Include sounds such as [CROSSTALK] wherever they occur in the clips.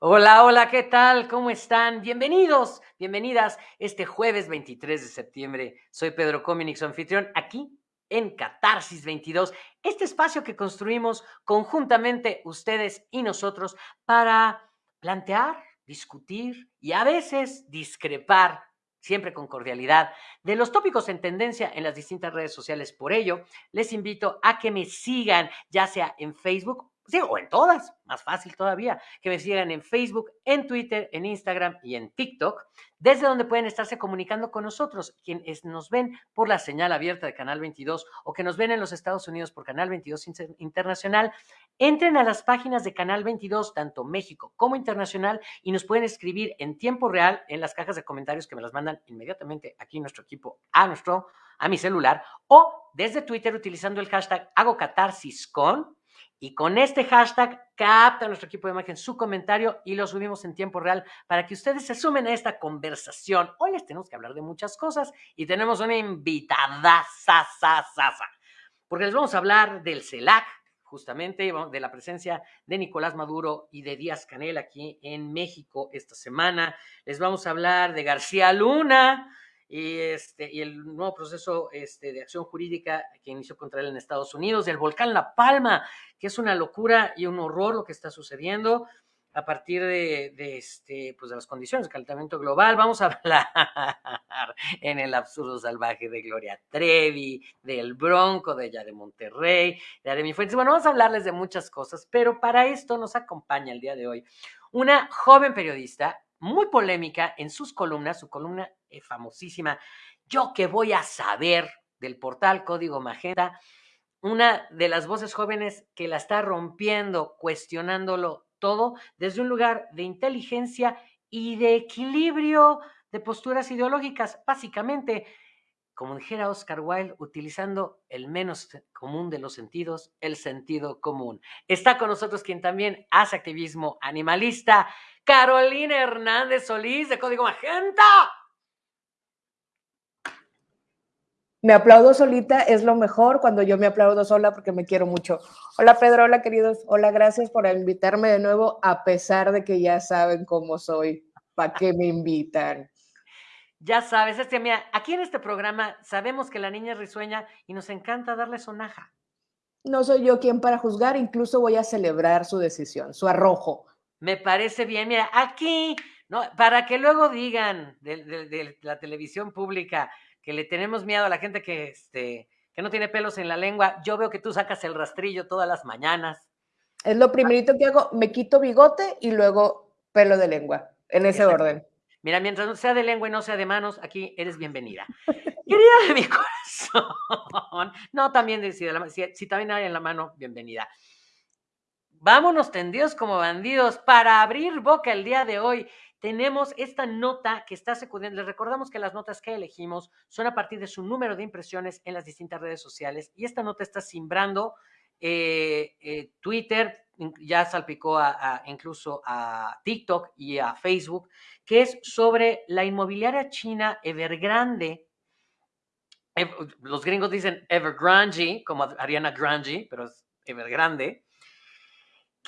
Hola, hola, ¿qué tal? ¿Cómo están? Bienvenidos, bienvenidas este jueves 23 de septiembre. Soy Pedro Cominic, su anfitrión, aquí en Catarsis 22, este espacio que construimos conjuntamente ustedes y nosotros para plantear, discutir y a veces discrepar, siempre con cordialidad, de los tópicos en tendencia en las distintas redes sociales. Por ello, les invito a que me sigan, ya sea en Facebook sí, o en todas, más fácil todavía, que me sigan en Facebook, en Twitter, en Instagram y en TikTok, desde donde pueden estarse comunicando con nosotros, quienes nos ven por la señal abierta de Canal 22 o que nos ven en los Estados Unidos por Canal 22 Internacional, entren a las páginas de Canal 22, tanto México como Internacional, y nos pueden escribir en tiempo real en las cajas de comentarios que me las mandan inmediatamente aquí nuestro equipo a nuestro a mi celular o desde Twitter utilizando el hashtag hago catarsis con y con este hashtag capta nuestro equipo de imagen su comentario y lo subimos en tiempo real para que ustedes se sumen a esta conversación. Hoy les tenemos que hablar de muchas cosas y tenemos una invitada sasa, sasa, porque les vamos a hablar del CELAC, justamente de la presencia de Nicolás Maduro y de Díaz Canel aquí en México esta semana. Les vamos a hablar de García Luna, y, este, y el nuevo proceso este, de acción jurídica que inició contra él en Estados Unidos, del volcán La Palma, que es una locura y un horror lo que está sucediendo a partir de, de, este, pues de las condiciones de calentamiento global. Vamos a [LAUGHS] hablar en el absurdo salvaje de Gloria Trevi, del Bronco, de ella de Monterrey, de Aremi Fuentes. Bueno, vamos a hablarles de muchas cosas, pero para esto nos acompaña el día de hoy una joven periodista muy polémica en sus columnas, su columna eh, famosísima, Yo que voy a saber del portal Código Magenta, una de las voces jóvenes que la está rompiendo, cuestionándolo todo desde un lugar de inteligencia y de equilibrio de posturas ideológicas, básicamente, como dijera Oscar Wilde, utilizando el menos común de los sentidos, el sentido común. Está con nosotros quien también hace activismo animalista, Carolina Hernández Solís de Código Magenta. Me aplaudo solita, es lo mejor cuando yo me aplaudo sola porque me quiero mucho. Hola Pedro, hola queridos, hola, gracias por invitarme de nuevo, a pesar de que ya saben cómo soy, ¿para qué me invitan? Ya sabes, este, mira, aquí en este programa sabemos que la niña es risueña y nos encanta darle sonaja. No soy yo quien para juzgar, incluso voy a celebrar su decisión, su arrojo. Me parece bien, mira, aquí, ¿no? Para que luego digan de, la televisión pública que le tenemos miedo a la gente que, este, que no tiene pelos en la lengua, yo veo que tú sacas el rastrillo todas las mañanas. Es lo primerito que hago, me quito bigote y luego pelo de lengua, en ese orden. Mira, mientras no sea de lengua y no sea de manos, aquí eres bienvenida. [LAUGHS] Querida de mi corazón. No, también si, si, si también hay en la mano, bienvenida. Vámonos tendidos como bandidos para abrir boca el día de hoy. Tenemos esta nota que está secundando. Les recordamos que las notas que elegimos son a partir de su número de impresiones en las distintas redes sociales y esta nota está simbrando eh, eh, Twitter, ya salpicó a, incluso a TikTok y a Facebook, que es sobre la inmobiliaria china Evergrande. Los gringos dicen Evergrande, como Ariana Grande, pero es Evergrande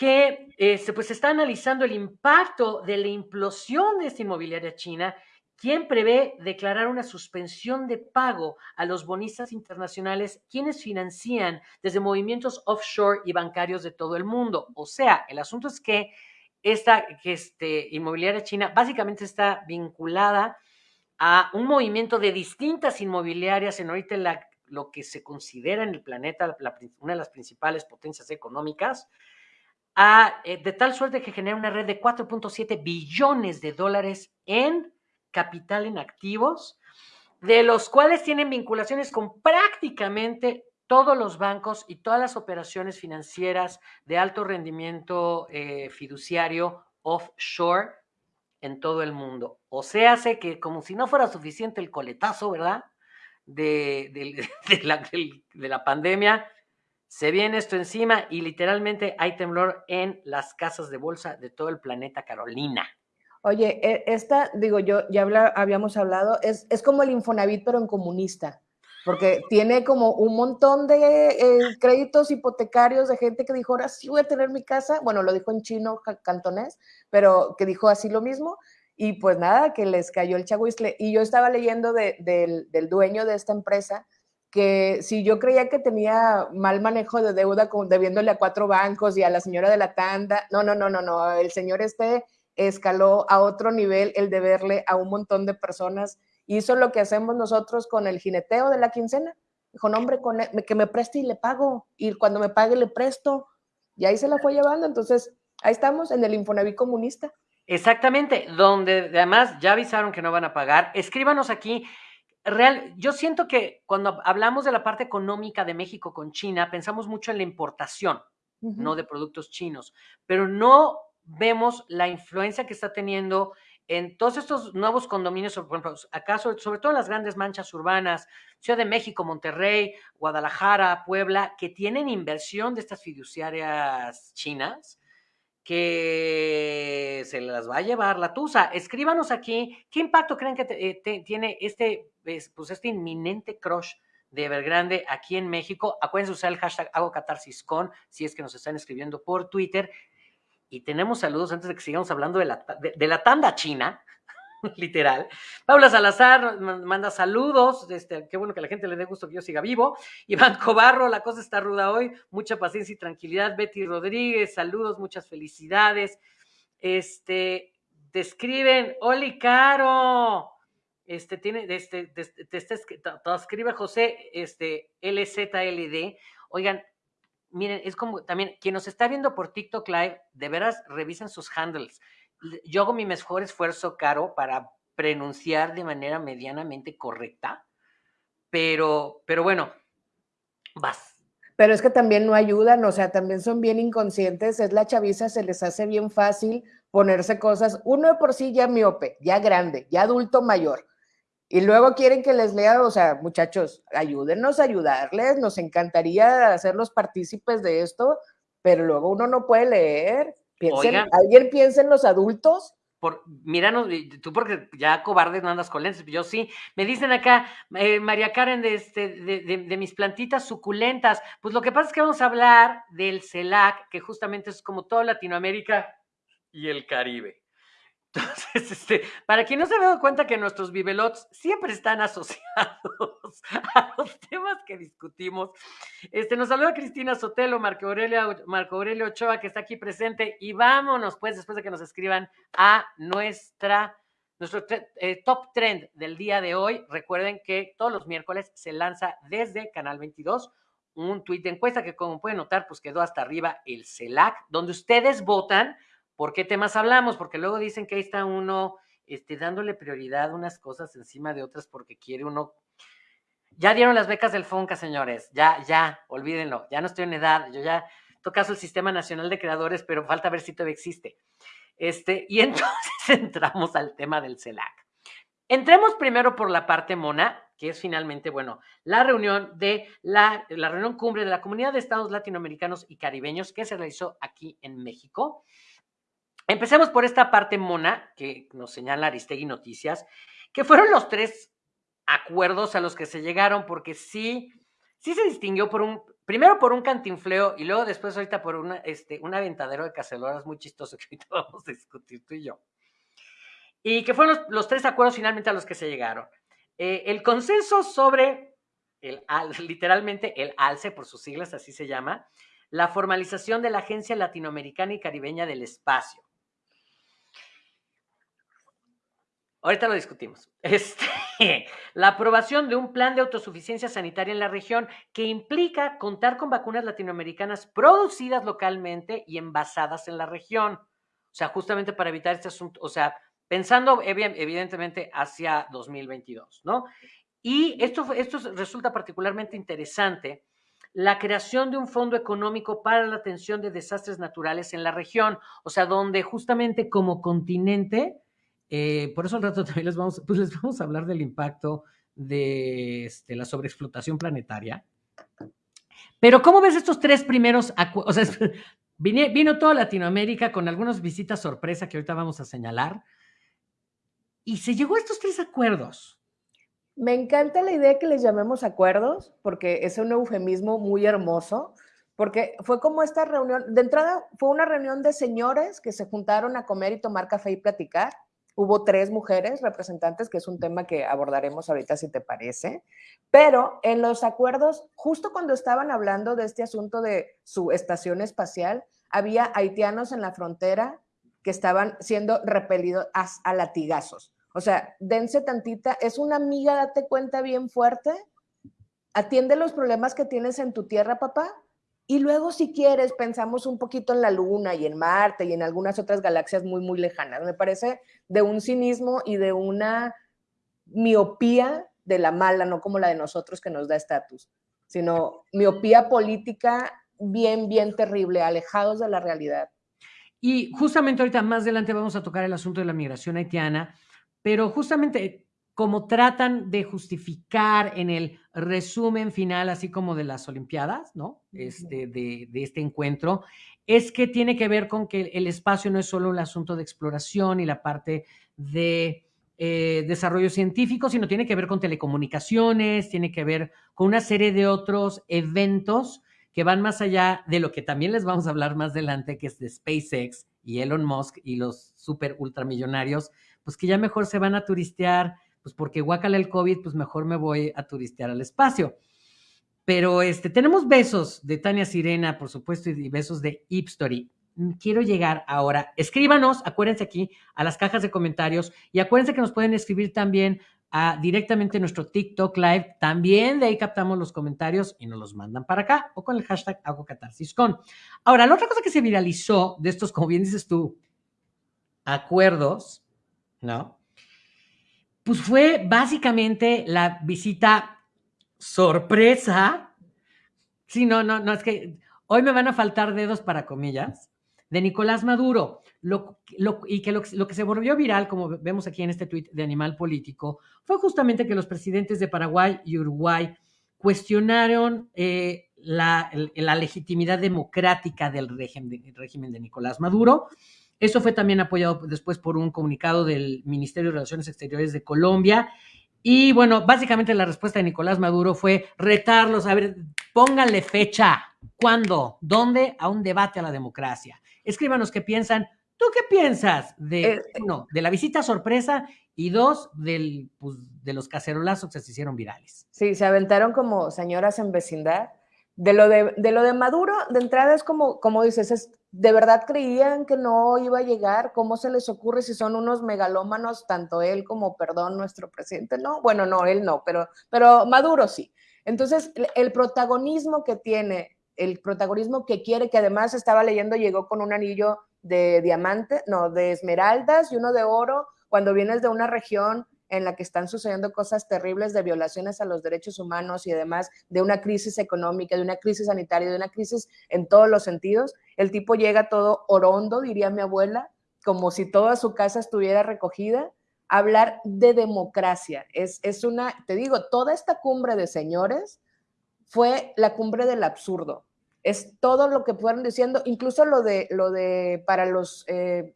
que eh, se pues está analizando el impacto de la implosión de esta inmobiliaria china, quien prevé declarar una suspensión de pago a los bonistas internacionales, quienes financian desde movimientos offshore y bancarios de todo el mundo. O sea, el asunto es que esta que este, inmobiliaria china básicamente está vinculada a un movimiento de distintas inmobiliarias en ahorita la, lo que se considera en el planeta una de las principales potencias económicas, eh, de tal suerte que genera una red de 4.7 billones de dólares en capital en activos, de los cuales tienen vinculaciones con prácticamente todos los bancos y todas las operaciones financieras de alto rendimiento eh, fiduciario offshore en todo el mundo. O sea, hace que como si no fuera suficiente el coletazo, ¿verdad? De, [LAUGHS] de la pandemia, se viene esto encima y literalmente hay temblor en las casas de bolsa de todo el planeta Carolina. Oye, e, esta, digo yo, ya habíamos hablado, es, es como el Infonavit, pero en comunista. porque tiene como un montón de eh, créditos hipotecarios de gente que dijo, ahora sí voy a tener mi casa, bueno, lo dijo en chino cantonés, pero que dijo así lo mismo, y pues nada, que les cayó el chaguisle. Y yo estaba leyendo del, del dueño de esta empresa, que si yo creía que tenía mal manejo de deuda debiéndole a cuatro bancos y a la señora de la tanda, no, no, no, no, no, el señor este escaló a otro nivel el deberle a un montón de personas. Hizo lo que hacemos nosotros con el jineteo de la quincena. Dijo, no, hombre, con e, que me preste y le pago. Y cuando me pague le presto. Y ahí se la fue llevando. Entonces, ahí estamos en el Infonavit comunista. Exactamente, donde además ya avisaron que no van a pagar. Escríbanos aquí real, yo siento que cuando hablamos de la parte económica de México con China, pensamos mucho en la importación, no de productos chinos, pero no vemos la influencia que está teniendo en todos estos nuevos condominios, por ejemplo, acaso, sobre todo en las grandes manchas urbanas, Ciudad de México, Monterrey, Guadalajara, Puebla, que tienen inversión de estas fiduciarias chinas, que se las va a llevar la Tusa. Escríbanos aquí qué impacto creen que eh, tiene este, pues este inminente crush de Evergrande aquí en México. Acuérdense usar el hashtag hago con si es que nos están escribiendo por Twitter. Y tenemos saludos antes de que sigamos hablando de la, de la tanda china. [LAUGHS] literal. Paula Salazar manda saludos, este, qué bueno que la gente le dé gusto que yo siga vivo. [LAUGHS] Iván Cobarro, la cosa está ruda hoy, mucha paciencia y tranquilidad. Betty Rodríguez, saludos, muchas felicidades. Este, te escriben, Oli Caro, este, tiene, este, te, escribe José, este, LZLD. Oigan, miren, es como también, quien nos está viendo por TikTok Live, de veras revisen sus handles yo hago mi mejor esfuerzo, Caro, para pronunciar de manera medianamente correcta, pero, pero bueno, vas. Pero es que también no ayudan, o sea, también son bien inconscientes, es la chaviza, se les hace bien fácil ponerse cosas, uno de por sí ya miope, ya grande, ya adulto mayor, y luego quieren que les lea, o sea, muchachos, ayúdenos a ayudarles, nos encantaría hacerlos partícipes de esto, pero luego uno no puede leer. ¿Alguien piensa en los adultos? Por, míranos, tú porque ya cobarde no andas con lentes, yo sí. Me dicen acá, eh, María Karen, de, este, de, mis plantitas suculentas. Pues lo que pasa es que vamos a hablar del CELAC, que justamente es como toda Latinoamérica y el Caribe. Entonces, este, para quien no se ha dado cuenta que nuestros bibelots siempre están asociados [LAUGHS] a los temas que discutimos, este, nos saluda Cristina Sotelo, Marco Aurelio, Marco Aurelio Ochoa, que está aquí presente, y vámonos, pues, después de que nos escriban a nuestra, nuestro eh, top trend del día de hoy. Recuerden que todos los miércoles se lanza desde Canal 22 un tuit de encuesta que, como pueden notar, pues quedó hasta arriba el CELAC, donde ustedes votan ¿Por qué temas hablamos? Porque luego dicen que ahí está uno este, dándole prioridad a unas cosas encima de otras porque quiere uno. Ya dieron las becas del FONCA, señores. Ya, ya, olvídenlo. Ya no estoy en edad. Yo ya tocaso el Sistema Nacional de Creadores, pero falta ver si todavía existe. Este, y [LAUGHS] entonces entramos al tema del CELAC. Entremos primero por la parte mona, que es finalmente, bueno, la reunión de la, la reunión cumbre de la Comunidad de Estados Latinoamericanos y Caribeños que se realizó aquí en México. Empecemos por esta parte mona que nos señala Aristegui Noticias, que fueron los tres acuerdos a los que se llegaron, porque sí, sí se distinguió por un, primero por un cantinfleo y luego después ahorita por una, este, un aventadero de caceloras muy chistoso que ahorita [LAUGHS] vamos a discutir tú y yo. Y que fueron los, tres acuerdos finalmente a los que se llegaron. Eh, el consenso sobre, el, [LAUGHS] literalmente el ALCE, por sus siglas así se llama, la formalización de la Agencia Latinoamericana y Caribeña del Espacio. Ahorita lo discutimos. [LAUGHS] Este, la aprobación de un plan de autosuficiencia sanitaria en la región que implica contar con vacunas latinoamericanas producidas localmente y envasadas en la región. O sea, justamente para evitar este asunto, o sea, pensando evidentemente hacia 2022, ¿no? Y esto, esto resulta particularmente interesante, la creación de un fondo económico para la atención de desastres naturales en la región, o sea, donde justamente como continente eh, por eso al rato [LAUGHS] también les vamos, pues les vamos a hablar del impacto de este, la sobreexplotación planetaria. Pero ¿cómo ves estos tres primeros acuerdos? O sea, [LAUGHS] vino, toda Latinoamérica con algunas visitas sorpresa que ahorita vamos a señalar. Y se llegó a estos tres acuerdos. Me encanta la idea que les llamemos acuerdos, porque es un eufemismo muy hermoso, porque fue como esta reunión, de entrada fue una reunión de señores que se juntaron a comer y tomar café y platicar. Hubo tres mujeres representantes, que es un tema que abordaremos ahorita si te parece, pero en los acuerdos, justo cuando estaban hablando de este asunto de su estación espacial, había haitianos en la frontera que estaban siendo repelidos a, latigazos. O sea, dense tantita, es una amiga, date cuenta bien fuerte, atiende los problemas que tienes en tu tierra, papá, y luego, si quieres, pensamos un poquito en la Luna y en Marte y en algunas otras galaxias muy, muy lejanas. Me parece de un cinismo y de una miopía de la mala, no como la de nosotros que nos da estatus, sino miopía política bien, bien terrible, alejados de la realidad. Y justamente ahorita más adelante vamos a tocar el asunto de la migración haitiana, pero justamente como tratan de justificar en el resumen final, así como de las Olimpiadas, ¿no? Este, de, este encuentro, es que tiene que ver con que el espacio no es solo un asunto de exploración y la parte de eh, desarrollo científico, sino tiene que ver con telecomunicaciones, tiene que ver con una serie de otros eventos que van más allá de lo que también les vamos a hablar más adelante, que es de SpaceX y Elon Musk y los super ultramillonarios, pues que ya mejor se van a turistear pues porque guacala el COVID, pues mejor me voy a turistear al espacio. Pero este, tenemos besos de Tania Sirena, por supuesto, y besos de Ipstory. Quiero llegar ahora. Escríbanos, acuérdense aquí, a las cajas de comentarios y acuérdense que nos pueden escribir también directamente en nuestro TikTok Live. También de ahí captamos los comentarios y nos los mandan para acá o con el hashtag hago con. Ahora, la otra cosa que se viralizó de estos, como bien dices tú, acuerdos, ¿no? Pues fue básicamente la visita sorpresa. Sí, no, no, no, es que hoy me van a faltar dedos para comillas, de Nicolás Maduro. Lo, y que lo, que se volvió viral, como vemos aquí en este tuit de Animal Político, fue justamente que los presidentes de Paraguay y Uruguay cuestionaron eh, la, legitimidad democrática del régimen, régimen de Nicolás Maduro eso fue también apoyado después por un comunicado del Ministerio de Relaciones Exteriores de Colombia. Y bueno, básicamente la respuesta de Nicolás Maduro fue retarlos, a ver, pónganle fecha, ¿cuándo? ¿Dónde? A un debate a la democracia. Escríbanos qué piensan. ¿Tú qué piensas de, eh, uno, de la visita sorpresa y dos, del, pues, de los cacerolazos que se hicieron virales? Sí, se aventaron como señoras en vecindad de lo de, lo de Maduro, de entrada es como, como dices, es, ¿de verdad creían que no iba a llegar? ¿Cómo se les ocurre si son unos megalómanos, tanto él como, perdón, nuestro presidente? No, bueno, no, él no, pero, pero Maduro sí. Entonces, el protagonismo que tiene, el protagonismo que quiere, que además estaba leyendo, llegó con un anillo de diamante, no, de esmeraldas y uno de oro, cuando vienes de una región en la que están sucediendo cosas terribles de violaciones a los derechos humanos y además de una crisis económica, de una crisis sanitaria, de una crisis en todos los sentidos. El tipo llega todo orondo, diría mi abuela, como si toda su casa estuviera recogida. Hablar de democracia es, es una, te digo, toda esta cumbre de señores fue la cumbre del absurdo. Es todo lo que fueron diciendo, incluso lo de, lo de para los, eh,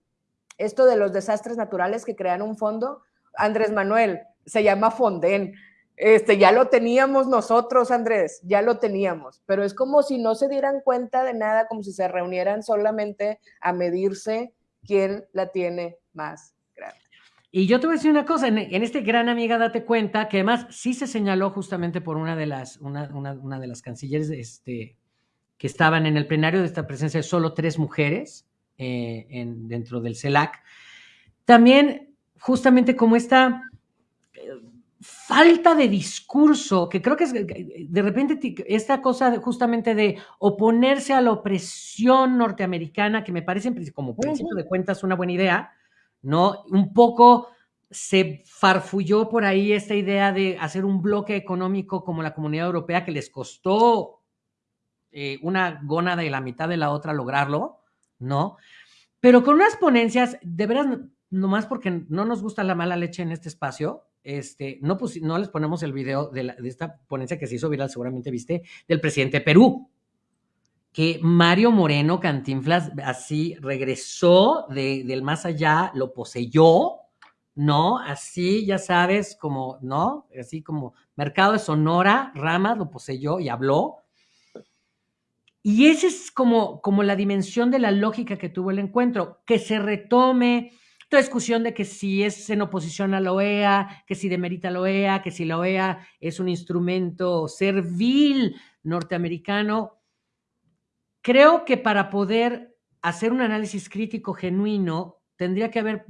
esto de los desastres naturales que crean un fondo, Andrés Manuel, se llama Fonden. Este, ya lo teníamos nosotros, Andrés, ya lo teníamos, pero es como si no se dieran cuenta de nada, como si se reunieran solamente a medirse quién la tiene más grande. Y yo te voy a decir una cosa, en, este gran amiga, date cuenta que además sí se señaló justamente por una de las, una, de las cancilleres este, que estaban en el plenario de esta presencia de solo tres mujeres eh, en, dentro del CELAC. También justamente como esta eh, falta de discurso, que creo que es de repente esta cosa justamente de oponerse a la opresión norteamericana, que me parece como principio de cuentas una buena idea, ¿no? Un poco se farfulló por ahí esta idea de hacer un bloque económico como la Comunidad Europea que les costó eh, una gónada y la mitad de la otra lograrlo, ¿no? Pero con unas ponencias, de veras, nomás porque no nos gusta la mala leche en este espacio, este, no, no les ponemos el video de, esta ponencia que se hizo viral, seguramente viste, del presidente de Perú, que Mario Moreno Cantinflas así regresó del más allá, lo poseyó, no, así ya sabes, como, no, así como Mercado de Sonora, Ramas lo poseyó y habló. Y esa es como, como la dimensión de la lógica que tuvo el encuentro, que se retome toda discusión de que si es en oposición a la OEA, que si demerita la OEA, que si la OEA es un instrumento servil norteamericano. Creo que para poder hacer un análisis crítico genuino, tendría que haber,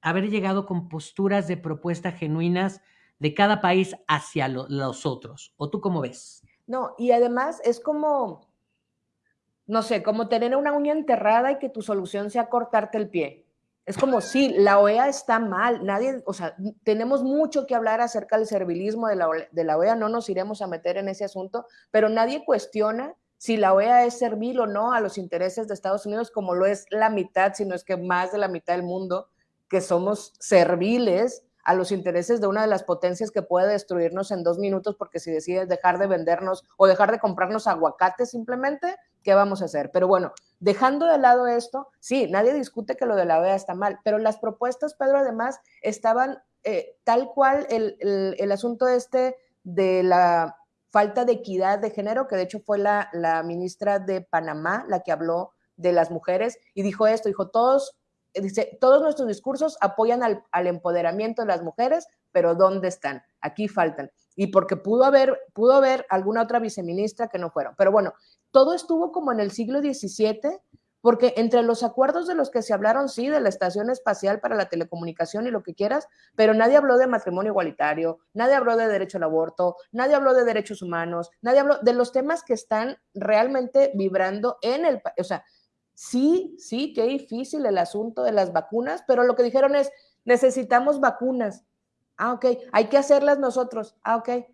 haber llegado con posturas de propuesta genuinas de cada país hacia los otros. ¿O tú cómo ves? No, y además es como, no sé, como tener una uña enterrada y que tu solución sea cortarte el pie. Es como, sí, la OEA está mal, nadie, o sea, tenemos mucho que hablar acerca del servilismo de la, de la OEA, no nos iremos a meter en ese asunto, pero nadie cuestiona si la OEA es servil o no a los intereses de Estados Unidos, como lo es la mitad, sino es que más de la mitad del mundo, que somos serviles a los intereses de una de las potencias que puede destruirnos en dos minutos, porque si decides dejar de vendernos o dejar de comprarnos aguacates simplemente, ¿qué vamos a hacer? Pero bueno, dejando de lado esto, sí, nadie discute que lo de la OEA está mal, pero las propuestas, Pedro, además, estaban eh, tal cual el, el, asunto este de la falta de equidad de género, que de hecho fue la, la ministra de Panamá la que habló de las mujeres y dijo esto, dijo, todos dice, todos nuestros discursos apoyan al, empoderamiento de las mujeres, pero ¿dónde están? Aquí faltan. Y porque pudo haber, pudo haber alguna otra viceministra que no fueron. Pero bueno, todo estuvo como en el siglo XVII, porque entre los acuerdos de los que se hablaron, sí, de la Estación Espacial para la Telecomunicación y lo que quieras, pero nadie habló de matrimonio igualitario, nadie habló de derecho al aborto, nadie habló de derechos humanos, nadie habló de los temas que están realmente vibrando en el, o sea, Sí, sí, qué difícil el asunto de las vacunas, pero lo que dijeron es, necesitamos vacunas. Ah, ok, hay que hacerlas nosotros. Ah, ok.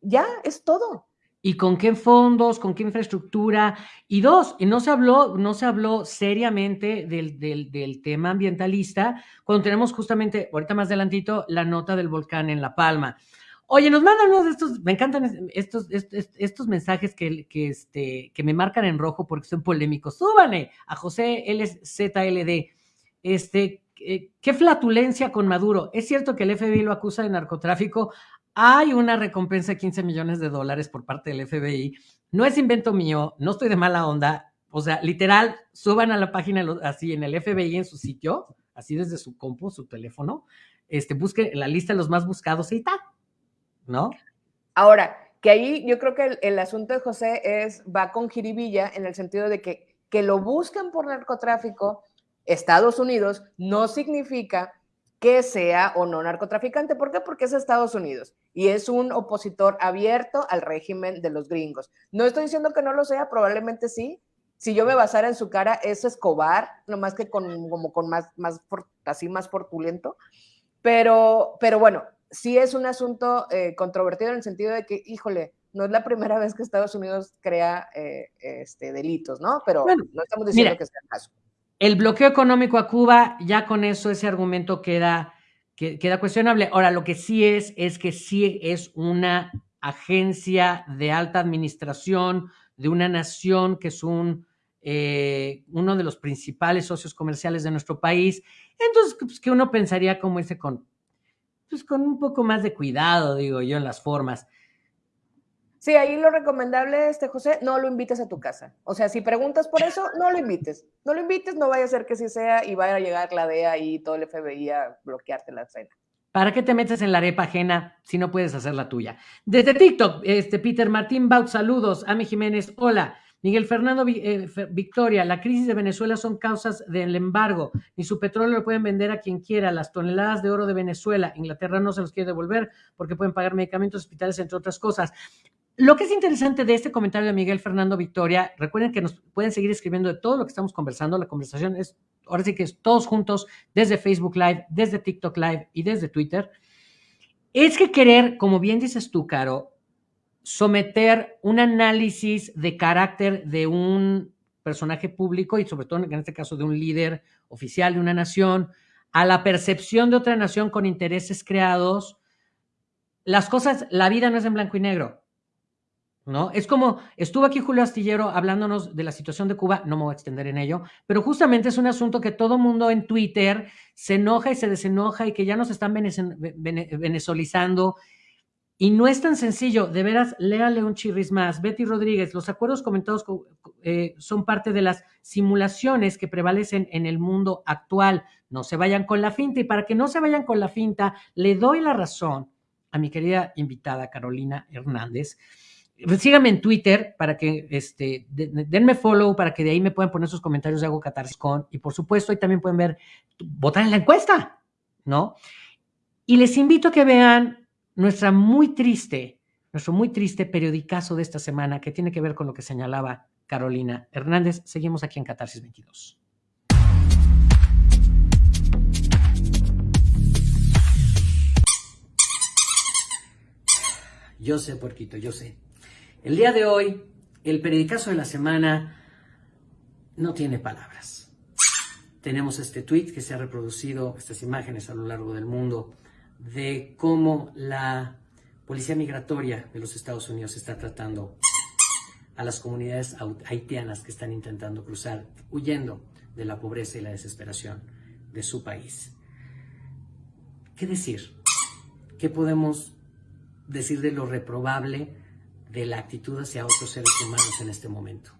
Ya, es todo. ¿Y con qué fondos, con qué infraestructura? Y dos, y no se habló, no se habló seriamente del, del, del, tema ambientalista cuando tenemos justamente, ahorita más adelantito, la nota del volcán en La Palma. Oye, nos mandan uno de estos, me encantan estos, estos, mensajes que, que, este, que me marcan en rojo porque son polémicos. Súbane a José LZLD. Este, eh, qué flatulencia con Maduro. Es cierto que el FBI lo acusa de narcotráfico. Hay una recompensa de 15 millones de dólares por parte del FBI. No es invento mío, no estoy de mala onda. O sea, literal, suban a la página así en el FBI en su sitio, así desde su compu, su teléfono. Este, busque la lista de los más buscados y tal ¿no? Ahora, que ahí yo creo que el, asunto de José es, va con jiribilla en el sentido de que, que lo buscan por narcotráfico Estados Unidos no significa que sea o no narcotraficante. ¿Por qué? Porque es Estados Unidos y es un opositor abierto al régimen de los gringos. No estoy diciendo que no lo sea, probablemente sí. Si yo me basara en su cara, es Escobar, nomás que con, como con más, más, así más portulento. Pero, pero bueno, sí es un asunto eh, controvertido en el sentido de que, híjole, no es la primera vez que Estados Unidos crea eh, este, delitos, ¿no? Pero no estamos diciendo que sea el caso. El bloqueo económico a Cuba, ya con eso ese argumento queda, queda cuestionable. Ahora, lo que sí es, es que sí es una agencia de alta administración de una nación que es un, eh, uno de los principales socios comerciales de nuestro país. Entonces, pues, que uno pensaría como ese con pues con un poco más de cuidado, digo yo, en las formas. Sí, ahí lo recomendable, este José, no lo invites a tu casa. O sea, si preguntas por eso, no lo invites. No lo invites, no vaya a ser que sí sea y vaya a llegar la DEA y todo el FBI a bloquearte la cena. ¿Para qué te metes en la arepa ajena si no puedes hacer la tuya? Desde TikTok, este Peter Martín Baut, saludos. Ami Jiménez, hola. Miguel Fernando eh, Victoria, la crisis de Venezuela son causas del embargo. Ni su petróleo lo pueden vender a quien quiera. Las toneladas de oro de Venezuela, Inglaterra no se los quiere devolver porque pueden pagar medicamentos, hospitales, entre otras cosas. Lo que es interesante de este comentario de Miguel Fernando Victoria, recuerden que nos pueden seguir escribiendo de todo lo que estamos conversando. La conversación es, ahora sí que es todos juntos, desde Facebook Live, desde TikTok Live y desde Twitter. Es que querer, como bien dices tú, Caro, someter un análisis de carácter de un personaje público y sobre todo en este caso de un líder oficial de una nación a la percepción de otra nación con intereses creados, las cosas, la vida no es en blanco y negro. ¿no? Es como, estuvo aquí Julio Astillero hablándonos de la situación de Cuba, no me voy a extender en ello, pero justamente es un asunto que todo mundo en Twitter se enoja y se desenoja y que ya nos están venezolizando. Y no es tan sencillo, de veras, léale un chirris más. Betty Rodríguez, los acuerdos comentados eh, son parte de las simulaciones que prevalecen en el mundo actual. No se vayan con la finta y para que no se vayan con la finta, le doy la razón a mi querida invitada Carolina Hernández síganme en Twitter para que este, denme follow para que de ahí me puedan poner sus comentarios de Hago Catarsis con. Y por supuesto, ahí también pueden ver, votar en la encuesta, ¿no? Y les invito a que vean nuestra muy triste, nuestro muy triste periodicazo de esta semana que tiene que ver con lo que señalaba Carolina Hernández. Seguimos aquí en Catarsis 22. Yo sé, porquito, yo sé. El día de hoy, el periodicazo de la semana no tiene palabras. Tenemos este tweet que se ha reproducido, estas imágenes a lo largo del mundo, de cómo la Policía Migratoria de los Estados Unidos está tratando a las comunidades haitianas que están intentando cruzar, huyendo de la pobreza y la desesperación de su país. ¿Qué decir? ¿Qué podemos decir de lo reprobable de la actitud hacia otros seres humanos en este momento.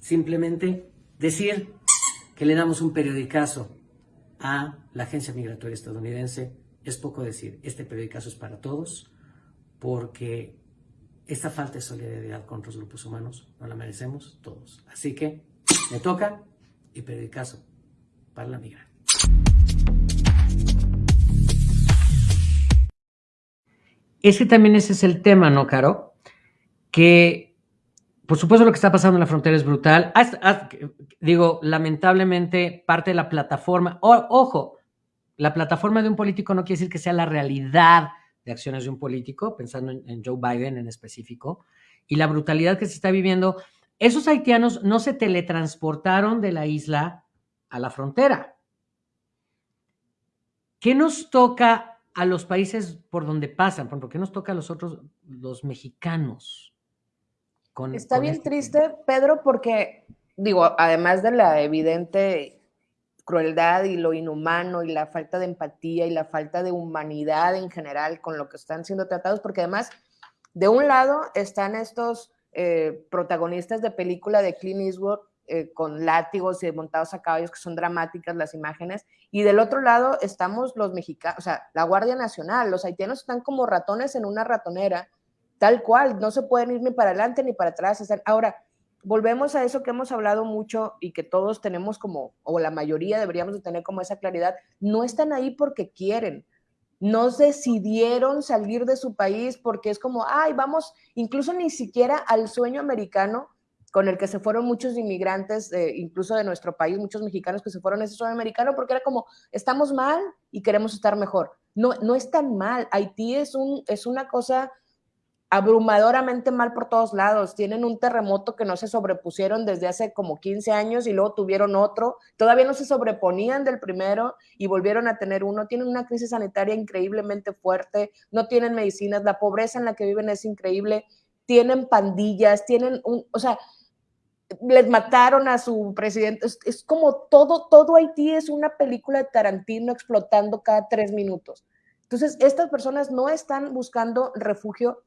Simplemente decir que le damos un periodicazo a la Agencia Migratoria Estadounidense es poco decir. Este periodicazo es para todos porque esta falta de solidaridad con otros grupos humanos no la merecemos todos. Así que me toca y periodicazo para la migra. Ese también ese es el tema, ¿no, Caro? que por supuesto lo que está pasando en la frontera es brutal. digo, lamentablemente parte de la plataforma, ojo, la plataforma de un político no quiere decir que sea la realidad de acciones de un político, pensando en, Joe Biden en específico, y la brutalidad que se está viviendo. Esos haitianos no se teletransportaron de la isla a la frontera. ¿Qué nos toca a los países por donde pasan? ¿Por qué nos toca a los otros, los mexicanos? Está bien este triste, Pedro, porque, digo, además de la evidente crueldad y lo inhumano y la falta de empatía y la falta de humanidad en general con lo que están siendo tratados, porque además, de un lado están estos eh, protagonistas de película de Clint Eastwood eh, con látigos y montados a caballos que son dramáticas las imágenes, y del otro lado estamos los mexicanos, o sea, la Guardia Nacional, los haitianos están como ratones en una ratonera tal cual, no se pueden ir ni para adelante ni para atrás. Ahora, volvemos a eso que hemos hablado mucho y que todos tenemos como, o la mayoría deberíamos de tener como esa claridad, no están ahí porque quieren, no decidieron salir de su país porque es como, ay, vamos, incluso ni siquiera al sueño americano con el que se fueron muchos inmigrantes, incluso de nuestro país, muchos mexicanos que se fueron a ese sueño americano, porque era como, estamos mal y queremos estar mejor. No, no es tan mal. Haití es, un, es una cosa abrumadoramente mal por todos lados. Tienen un terremoto que no se sobrepusieron desde hace como 15 años y luego tuvieron otro. Todavía no se sobreponían del primero y volvieron a tener uno. Tienen una crisis sanitaria increíblemente fuerte, no tienen medicinas, la pobreza en la que viven es increíble, tienen pandillas, tienen un, o sea, les mataron a su presidente. Es, es como todo, todo Haití es una película de Tarantino explotando cada tres minutos. Entonces, estas personas no están buscando refugio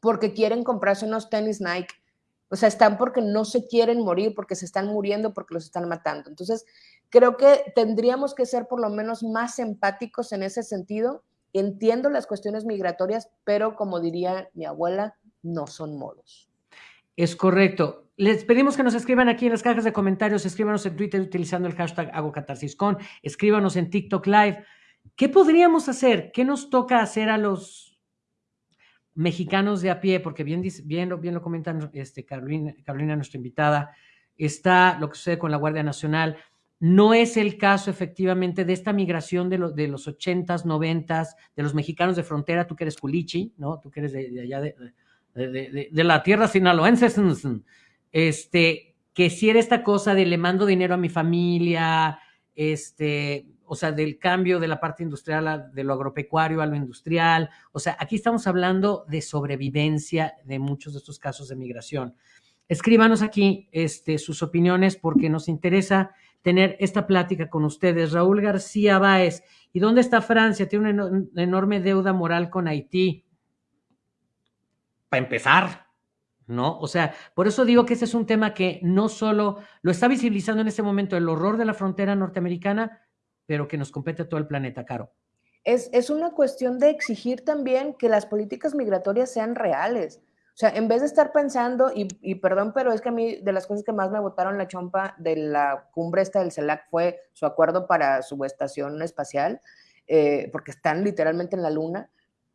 porque quieren comprarse unos tenis Nike. O sea, están porque no se quieren morir, porque se están muriendo, porque los están matando. Entonces, creo que tendríamos que ser por lo menos más empáticos en ese sentido. Entiendo las cuestiones migratorias, pero como diría mi abuela, no son modos. Es correcto. Les pedimos que nos escriban aquí en las cajas de comentarios, escríbanos en Twitter utilizando el hashtag HagoCatarsisCon, escríbanos en TikTok Live. ¿Qué podríamos hacer? ¿Qué nos toca hacer a los mexicanos de a pie, porque bien, lo, lo comentan este, Carolina, Carolina, nuestra invitada, está lo que sucede con la Guardia Nacional. No es el caso efectivamente de esta migración de, de los 80s, 90s, de los mexicanos de frontera, tú que eres culichi, ¿no? Tú que eres de, allá de, de, la tierra sinaloense, este, que si era esta cosa de le mando dinero a mi familia, este, o sea, del cambio de la parte industrial, de lo agropecuario a lo industrial. O sea, aquí estamos hablando de sobrevivencia de muchos de estos casos de migración. Escríbanos aquí este, sus opiniones porque nos interesa tener esta plática con ustedes. Raúl García Báez, ¿y dónde está Francia? Tiene una enorme deuda moral con Haití. Para empezar, ¿no? O sea, por eso digo que ese es un tema que no solo lo está visibilizando en este momento el horror de la frontera norteamericana, pero que nos compete a todo el planeta, Caro. Es, es una cuestión de exigir también que las políticas migratorias sean reales. O sea, en vez de estar pensando, y, y, perdón, pero es que a mí de las cosas que más me botaron la chompa de la cumbre esta del CELAC fue su acuerdo para su estación espacial, eh, porque están literalmente en la luna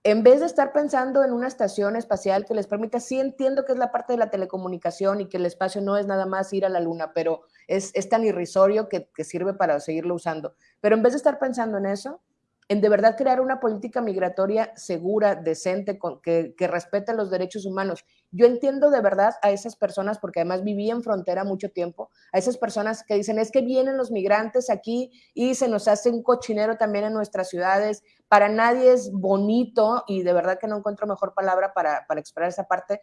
en vez de estar pensando en una estación espacial que les permita, sí entiendo que es la parte de la telecomunicación y que el espacio no es nada más ir a la luna, pero es, tan irrisorio que, sirve para seguirlo usando. Pero en vez de estar pensando en eso, en de verdad crear una política migratoria segura, decente, con, que, que respete los derechos humanos. Yo entiendo de verdad a esas personas, porque además viví en frontera mucho tiempo, a esas personas que dicen, es que vienen los migrantes aquí y se nos hace un cochinero también en nuestras ciudades para nadie es bonito, y de verdad que no encuentro mejor palabra para, para expresar esa parte,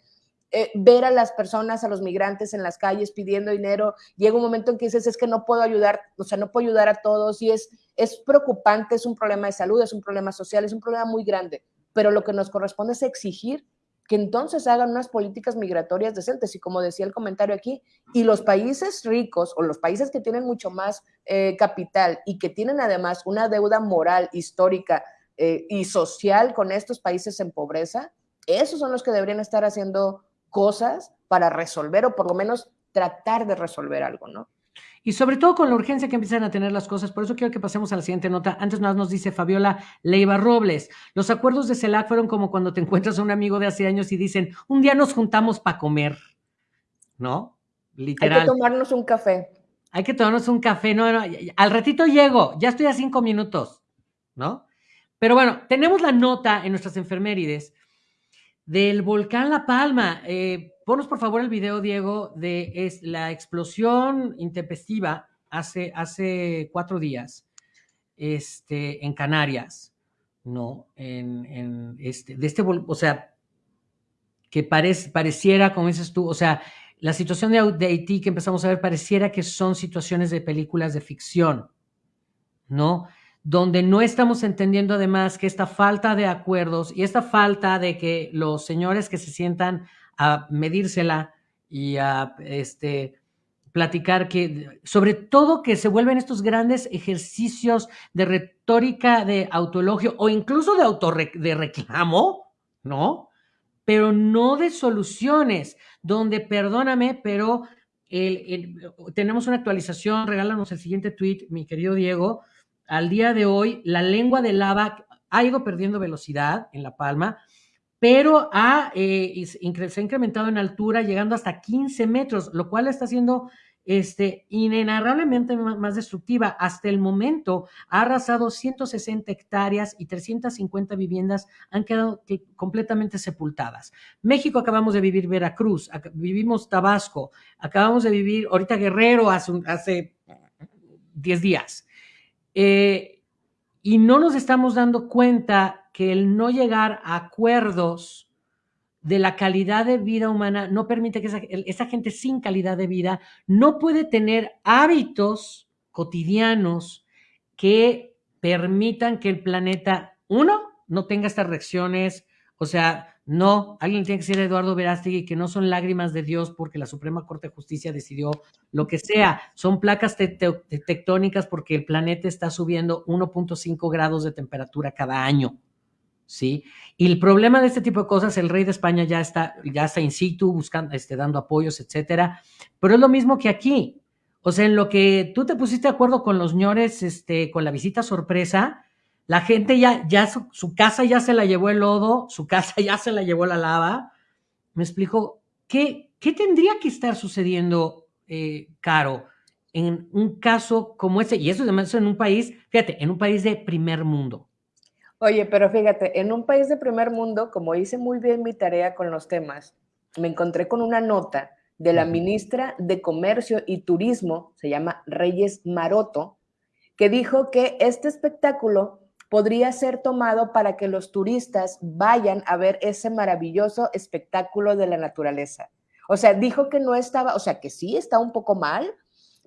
eh, ver a las personas, a los migrantes en las calles pidiendo dinero, llega un momento en que dices, es que no puedo ayudar, o sea, no puedo ayudar a todos, y es, es preocupante, es un problema de salud, es un problema social, es un problema muy grande, pero lo que nos corresponde es exigir que entonces hagan unas políticas migratorias decentes. Y como decía el comentario aquí, y los países ricos o los países que tienen mucho más eh, capital y que tienen además una deuda moral, histórica eh, y social con estos países en pobreza, esos son los que deberían estar haciendo cosas para resolver o por lo menos tratar de resolver algo, ¿no? Y sobre todo con la urgencia que empiezan a tener las cosas. Por eso quiero que pasemos a la siguiente nota. Antes más nos dice Fabiola Leiva Robles. Los acuerdos de CELAC fueron como cuando te encuentras a un amigo de hace años y dicen, un día nos juntamos para comer. ¿No? Literal. Hay que tomarnos un café. Hay que tomarnos un café. No, no, al ratito llego. Ya estoy a cinco minutos. ¿No? Pero bueno, tenemos la nota en nuestras enfermerides del volcán La Palma. Eh, Ponos por favor el video, Diego, de es la explosión intempestiva hace, hace cuatro días este, en Canarias, ¿no? En, este, de este, o sea, que pareciera, como dices tú, o sea, la situación de, de Haití que empezamos a ver pareciera que son situaciones de películas de ficción, ¿no? Donde no estamos entendiendo además que esta falta de acuerdos y esta falta de que los señores que se sientan a medírsela y a este, platicar que, sobre todo que se vuelven estos grandes ejercicios de retórica de autologio o incluso de, de reclamo, ¿no? Pero no de soluciones, donde, perdóname, pero tenemos una actualización, regálanos el siguiente tweet, mi querido Diego. Al día de hoy, la lengua de lava ha ido perdiendo velocidad en La Palma pero ha, eh, se ha incrementado en altura llegando hasta 15 metros, lo cual está siendo este, inenarrablemente más destructiva. Hasta el momento ha arrasado 160 hectáreas y 350 viviendas han quedado completamente sepultadas. México acabamos de vivir Veracruz, vivimos Tabasco, acabamos de vivir ahorita Guerrero hace, hace 10 días. Eh, y no nos estamos dando cuenta que el no llegar a acuerdos de la calidad de vida humana no permite que esa, gente sin calidad de vida no puede tener hábitos cotidianos que permitan que el planeta, uno, no tenga estas reacciones, o sea, no, alguien tiene que ser Eduardo Verástegui, que no son lágrimas de Dios porque la Suprema Corte de Justicia decidió lo que sea, son placas tectónicas porque el planeta está subiendo 1.5 grados de temperatura cada año. ¿sí? Y el problema de este tipo de cosas, el rey de España ya está, ya está in situ, buscando, este, dando apoyos, etcétera, pero es lo mismo que aquí. O sea, en lo que tú te pusiste de acuerdo con los señores, este, con la visita sorpresa, la gente ya, ya su, casa ya se la llevó el lodo, su casa ya se la llevó la lava. Me explico, ¿qué, qué tendría que estar sucediendo, eh, Caro, en un caso como este? Y eso además en un país, fíjate, en un país de primer mundo. Oye, pero fíjate, en un país de primer mundo, como hice muy bien mi tarea con los temas, me encontré con una nota de la ministra de Comercio y Turismo, se llama Reyes Maroto, que dijo que este espectáculo podría ser tomado para que los turistas vayan a ver ese maravilloso espectáculo de la naturaleza. O sea, dijo que no estaba, o sea, que sí está un poco mal,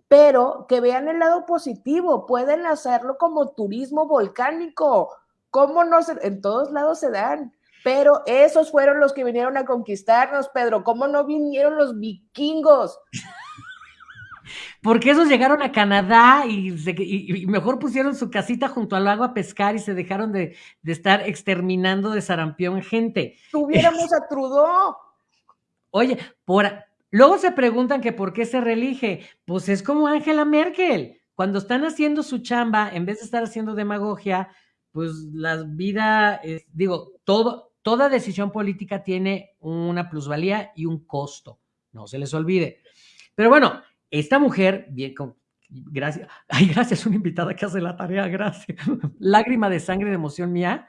pero que vean el lado positivo, pueden hacerlo como turismo volcánico. ¿Cómo no se, en todos lados se dan? Pero esos fueron los que vinieron a conquistarnos, Pedro. ¿Cómo no vinieron los vikingos? Porque esos llegaron a Canadá y, mejor pusieron su casita junto al lago a pescar y se dejaron de, estar exterminando de sarampión gente. Tuviéramos [LAUGHS] a Trudeau. Oye, por, luego se preguntan que por qué se reelige. Pues es como Angela Merkel. Cuando están haciendo su chamba, en vez de estar haciendo demagogia, pues la vida, digo, todo, toda decisión política tiene una plusvalía y un costo. No se les olvide. Pero bueno, esta mujer, bien, con, gracias, [LAUGHS] ay, gracias, una invitada que hace la tarea, gracias. [LAUGHS] Lágrima de sangre de emoción mía.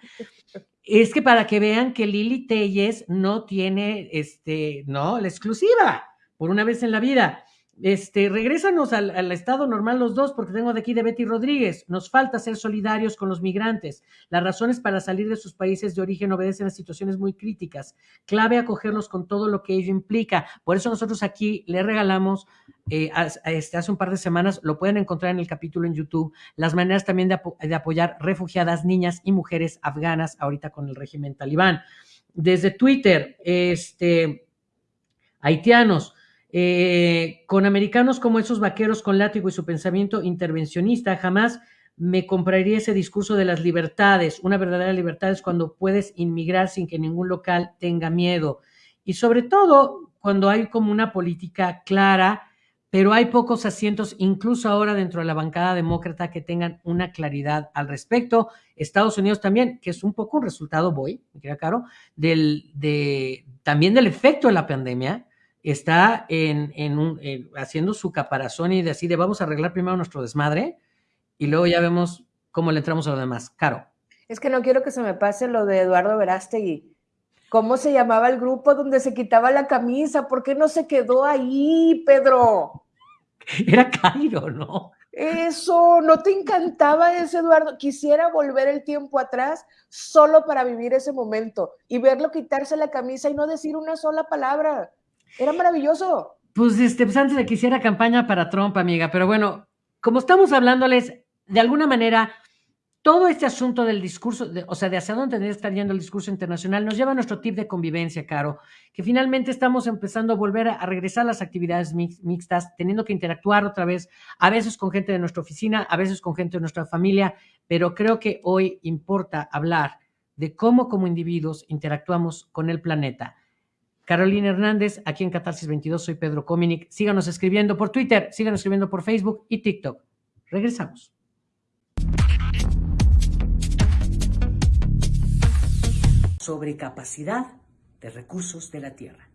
Es que para que vean que Lili Telles no tiene, este, no, la exclusiva, por una vez en la vida. Este, regrésanos al, estado normal los dos, porque tengo de aquí de Betty Rodríguez. Nos falta ser solidarios con los migrantes. Las razones para salir de sus países de origen obedecen a situaciones muy críticas. Clave acogerlos con todo lo que ello implica. Por eso nosotros aquí le regalamos, eh, este, hace un par de semanas, lo pueden encontrar en el capítulo en YouTube, las maneras también de, de apoyar refugiadas, niñas y mujeres afganas ahorita con el régimen talibán. Desde Twitter, este, haitianos, eh, con americanos como esos vaqueros con látigo y su pensamiento intervencionista, jamás me compraría ese discurso de las libertades. Una verdadera libertad es cuando puedes inmigrar sin que ningún local tenga miedo. Y sobre todo cuando hay como una política clara, pero hay pocos asientos, incluso ahora dentro de la bancada demócrata, que tengan una claridad al respecto. Estados Unidos también, que es un poco un resultado, voy, me queda claro, del, de, también del efecto de la pandemia, está en, un, haciendo su caparazón y decide, vamos a arreglar primero nuestro desmadre y luego ya vemos cómo le entramos a lo demás. Caro. Es que no quiero que se me pase lo de Eduardo Verástegui. ¿Cómo se llamaba el grupo donde se quitaba la camisa? ¿Por qué no se quedó ahí, Pedro? [LAUGHS] Era Cairo, ¿no? Eso, ¿no te encantaba ese Eduardo? Quisiera volver el tiempo atrás solo para vivir ese momento y verlo quitarse la camisa y no decir una sola palabra. Era maravilloso. Pues, este, pues antes de que hiciera campaña para Trump, amiga, pero bueno, como estamos hablándoles, de alguna manera, todo este asunto del discurso, o sea, de hacia dónde tendría que estar yendo el discurso internacional, nos lleva a nuestro tip de convivencia, Caro, que finalmente estamos empezando a volver a, regresar a las actividades mixtas, teniendo que interactuar otra vez, a veces con gente de nuestra oficina, a veces con gente de nuestra familia, pero creo que hoy importa hablar de cómo como individuos interactuamos con el planeta Carolina Hernández, aquí en Catarsis 22, soy Pedro Cominic. Síganos escribiendo por Twitter, síganos escribiendo por Facebook y TikTok. Regresamos. Sobre capacidad de recursos de la Tierra.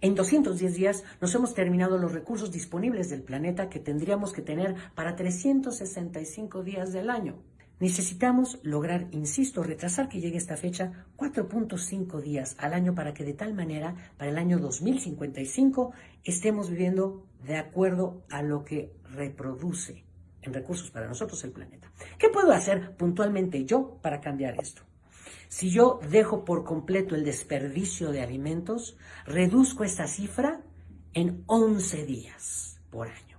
En 210 días nos hemos terminado los recursos disponibles del planeta que tendríamos que tener para 365 días del año. Necesitamos lograr, insisto, retrasar que llegue esta fecha 4.5 días al año para que de tal manera, para el año 2055, estemos viviendo de acuerdo a lo que reproduce en recursos para nosotros el planeta. ¿Qué puedo hacer puntualmente yo para cambiar esto? Si yo dejo por completo el desperdicio de alimentos, reduzco esta cifra en 11 días por año.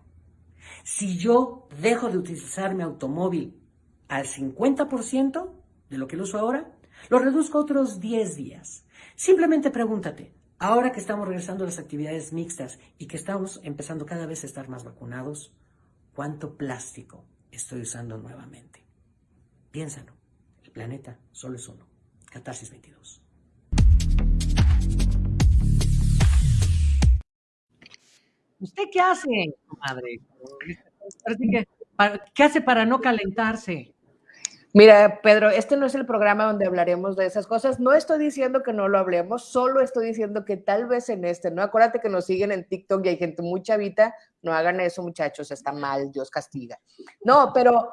Si yo dejo de utilizar mi automóvil al 50% de lo que lo uso ahora, lo reduzco otros 10 días. Simplemente pregúntate, ahora que estamos regresando a las actividades mixtas y que estamos empezando cada vez a estar más vacunados, ¿cuánto plástico estoy usando nuevamente? Piénsalo, el planeta solo es uno. Catarsis 22. ¿Usted qué hace, madre? ¿Qué hace para no calentarse? Mira, Pedro, este no es el programa donde hablaremos de esas cosas. No estoy diciendo que no lo hablemos, solo estoy diciendo que tal vez en este, ¿no? Acuérdate que nos siguen en TikTok y hay gente muy chavita. No hagan eso, muchachos, está mal, Dios castiga. No, pero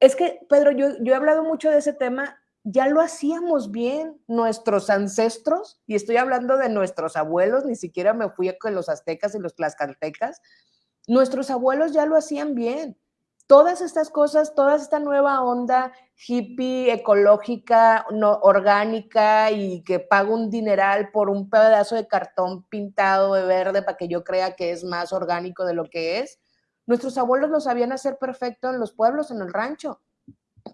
es que, Pedro, yo, yo he hablado mucho de ese tema, ya lo hacíamos bien nuestros ancestros, y estoy hablando de nuestros abuelos, ni siquiera me fui con los aztecas y los tlaxcaltecas. Nuestros abuelos ya lo hacían bien todas estas cosas, toda esta nueva onda hippie, ecológica, no, orgánica y que pago un dineral por un pedazo de cartón pintado de verde para que yo crea que es más orgánico de lo que es. Nuestros abuelos lo sabían hacer perfecto en los pueblos, en el rancho.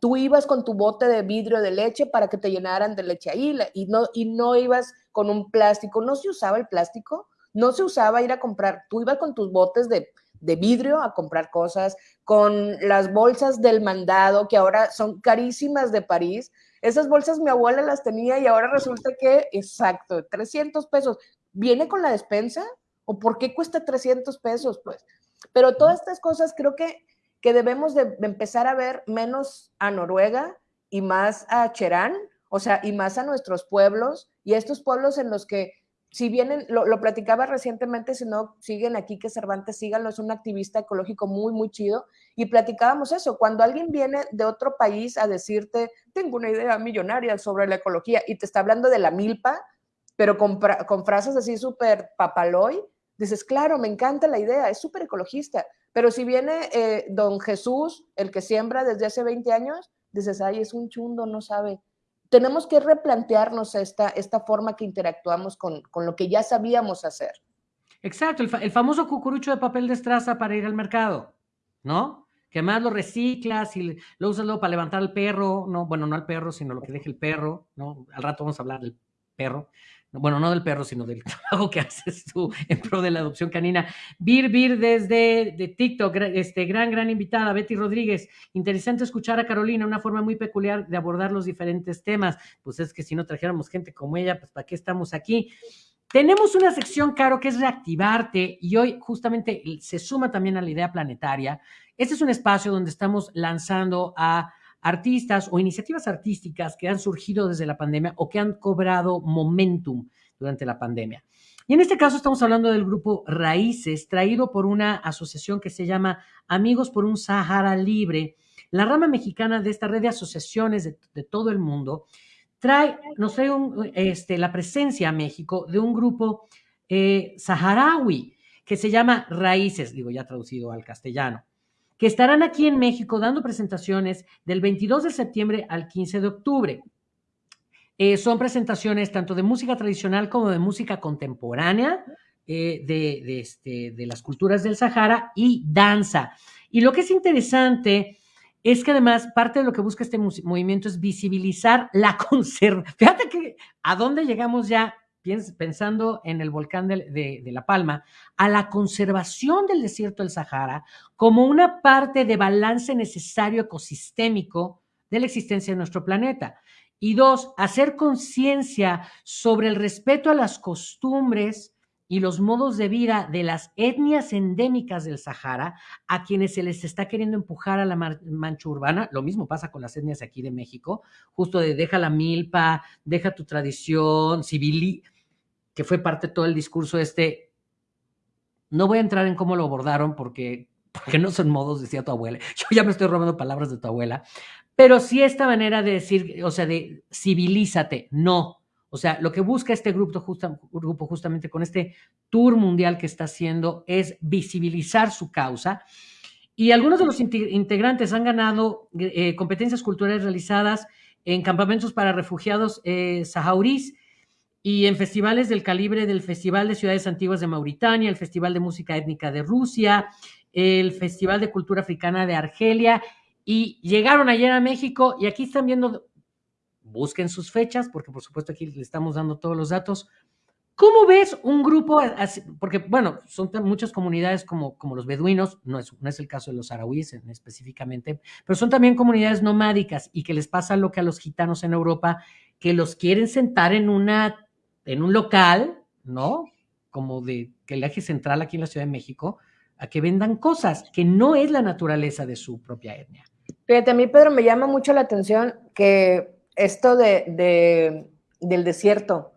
Tú ibas con tu bote de vidrio de leche para que te llenaran de leche ahí y no, y no ibas con un plástico. No se usaba el plástico, no se usaba ir a comprar. Tú ibas con tus botes de de vidrio a comprar cosas, con las bolsas del mandado, que ahora son carísimas de París. Esas bolsas mi abuela las tenía y ahora resulta que, exacto, 300 pesos. ¿Viene con la despensa? ¿O por qué cuesta 300 pesos? Pues, pero todas estas cosas creo que, que debemos de, empezar a ver menos a Noruega y más a Cherán, o sea, y más a nuestros pueblos y a estos pueblos en los que si vienen, lo, platicaba recientemente, si no siguen aquí, que Cervantes síganlo, es un activista ecológico muy, muy chido, y platicábamos eso, cuando alguien viene de otro país a decirte, tengo una idea millonaria sobre la ecología, y te está hablando de la milpa, pero con, con frases así súper papaloy, dices, claro, me encanta la idea, es súper ecologista, pero si viene eh, don Jesús, el que siembra desde hace 20 años, dices, ay, es un chundo, no sabe tenemos que replantearnos esta, esta forma que interactuamos con, con lo que ya sabíamos hacer. Exacto, el, famoso cucurucho de papel de estraza para ir al mercado, ¿no? Que además lo reciclas y lo usas luego para levantar al perro, no, bueno, no al perro, sino lo que deje el perro, ¿no? Al rato vamos a hablar del perro bueno, no del perro, sino del [LAUGHS] trabajo que haces tú en pro de la adopción canina. Bir Bir desde de TikTok, este, gran, gran invitada, Betty Rodríguez. Interesante escuchar a Carolina, una forma muy peculiar de abordar los diferentes temas. Pues es que si no trajéramos gente como ella, pues ¿para qué estamos aquí? Tenemos una sección, Caro, que es reactivarte y hoy justamente se suma también a la idea planetaria. Este es un espacio donde estamos lanzando a artistas o iniciativas artísticas que han surgido desde la pandemia o que han cobrado momentum durante la pandemia. Y en este caso estamos hablando del grupo Raíces, traído por una asociación que se llama Amigos por un Sahara Libre. La rama mexicana de esta red de asociaciones de, todo el mundo trae, nos trae este, la presencia a México de un grupo eh, saharaui que se llama Raíces, digo ya traducido al castellano que estarán aquí en México dando presentaciones del 22 de septiembre al 15 de octubre. Eh, son presentaciones tanto de música tradicional como de música contemporánea eh, de, este, de, las culturas del Sahara y danza. Y lo que es interesante es que además parte de lo que busca este movimiento es visibilizar la conservación. Fíjate que a dónde llegamos ya pensando en el volcán de, La Palma, a la conservación del desierto del Sahara como una parte de balance necesario ecosistémico de la existencia de nuestro planeta. Y dos, hacer conciencia sobre el respeto a las costumbres y los modos de vida de las etnias endémicas del Sahara, a quienes se les está queriendo empujar a la mancha urbana. Lo mismo pasa con las etnias aquí de México, justo de deja la milpa, deja tu tradición, civil, que fue parte de todo el discurso este. No voy a entrar en cómo lo abordaron porque, porque no son modos, decía tu abuela. Yo ya me estoy robando palabras de tu abuela, pero sí esta manera de decir, o sea, de civilízate, no. O sea, lo que busca este grupo, grupo justamente con este tour mundial que está haciendo es visibilizar su causa. Y algunos de los integrantes han ganado eh, competencias culturales realizadas en campamentos para refugiados eh, saharís y en festivales del calibre del Festival de Ciudades Antiguas de Mauritania, el Festival de Música Étnica de Rusia, el Festival de Cultura Africana de Argelia, y llegaron ayer a México y aquí están viendo, busquen sus fechas, porque por supuesto aquí le estamos dando todos los datos. ¿Cómo ves un grupo Porque, bueno, son muchas comunidades como, como los beduinos, no es, no es el caso de los arahuíes específicamente, pero son también comunidades nomádicas y que les pasa lo que a los gitanos en Europa, que los quieren sentar en una en un local, ¿no? Como de que el eje central aquí en la Ciudad de México, a que vendan cosas, que no es la naturaleza de su propia etnia. Fíjate, a mí, Pedro, me llama mucho la atención que esto de, del desierto,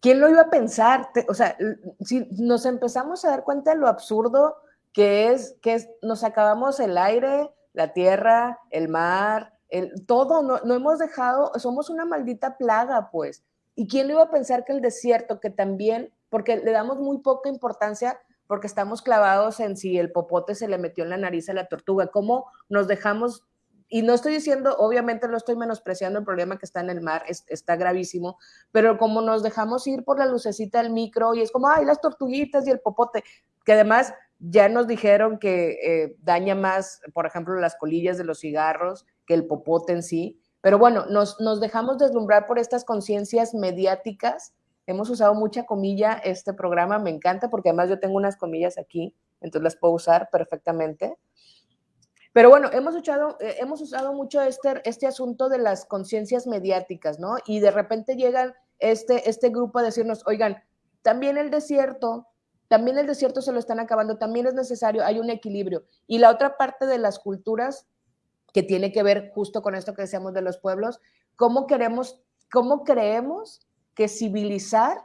¿quién lo iba a pensar? o sea, si nos empezamos a dar cuenta de lo absurdo que es, que es, nos acabamos el aire, la tierra, el mar, el, todo, no, no hemos dejado, somos una maldita plaga, pues. ¿Y quién le iba a pensar que el desierto, que también, porque le damos muy poca importancia porque estamos clavados en si el popote se le metió en la nariz a la tortuga, cómo nos dejamos y no estoy diciendo, obviamente no estoy menospreciando el problema que está en el mar, está gravísimo, pero como nos dejamos ir por la lucecita del micro y es como, ay, las tortuguitas y el popote, que además ya nos dijeron que eh, daña más, por ejemplo, las colillas de los cigarros que el popote en sí, pero bueno, nos, nos dejamos deslumbrar por estas conciencias mediáticas. Hemos usado mucha comilla este programa, me encanta porque además yo tengo unas comillas aquí, entonces las puedo usar perfectamente. Pero bueno, hemos, usado, eh, hemos usado mucho este, este asunto de las conciencias mediáticas, ¿no? Y de repente llegan este, este grupo a decirnos, oigan, también el desierto, también el desierto se lo están acabando, también es necesario, hay un equilibrio. Y la otra parte de las culturas que tiene que ver justo con esto que decíamos de los pueblos, cómo queremos, cómo creemos que civilizar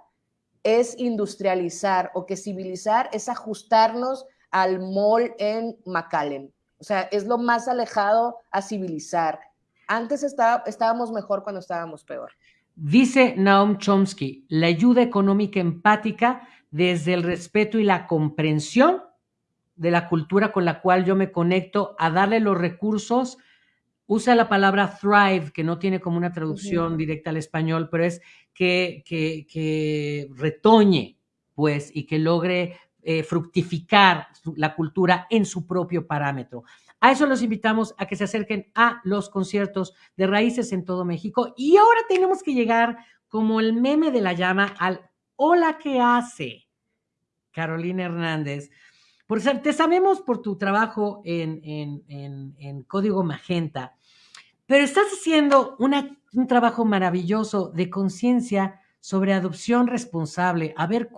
es industrializar o que civilizar es ajustarnos al mall en McAllen. O sea, es lo más alejado a civilizar. Antes estaba, estábamos mejor cuando estábamos peor. Dice Naum Chomsky, la ayuda económica empática desde el respeto y la comprensión de la cultura con la cual yo me conecto, a darle los recursos. Usa la palabra thrive, que no tiene como una traducción directa al español, pero es que, que, retoñe, pues, y que logre eh, fructificar la cultura en su propio parámetro. A eso los invitamos a que se acerquen a los conciertos de raíces en todo México. Y ahora tenemos que llegar como el meme de la llama al hola que hace Carolina Hernández. Por ser, te sabemos por tu trabajo en, en, Código Magenta, pero estás haciendo un trabajo maravilloso de conciencia sobre adopción responsable. A ver,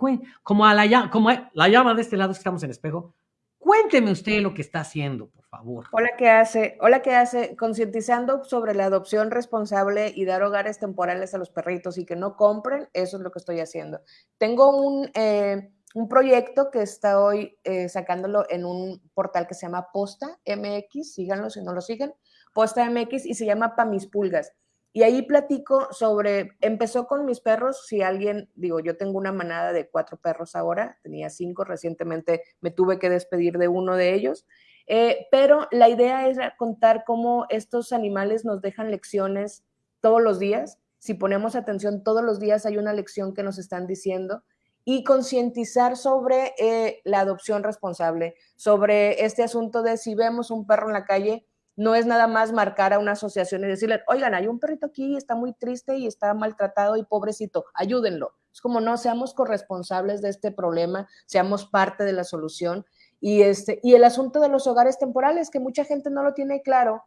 como, a la, como la llama de este lado, estamos en espejo, cuénteme usted lo que está haciendo, por favor. Hola, ¿qué hace? Hola, ¿qué hace? Concientizando sobre la adopción responsable y dar hogares temporales a los perritos y que no compren, eso es lo que estoy haciendo. Tengo un, eh, un proyecto que está hoy eh, sacándolo en un portal que se llama Posta MX, síganlo si no lo siguen, Posta MX y se llama Pa' mis pulgas. Y ahí platico sobre, empezó con mis perros, si alguien, digo, yo tengo una manada de cuatro perros ahora, tenía cinco, recientemente me tuve que despedir de uno de ellos, eh, pero la idea es contar cómo estos animales nos dejan lecciones todos los días, si ponemos atención todos los días hay una lección que nos están diciendo y concientizar sobre eh, la adopción responsable, sobre este asunto de si vemos un perro en la calle, no es nada más marcar a una asociación y decirle, oigan, hay un perrito aquí, está muy triste y está maltratado y pobrecito, ayúdenlo. Es como no, seamos corresponsables de este problema, seamos parte de la solución. Y, este, y el asunto de los hogares temporales, que mucha gente no lo tiene claro,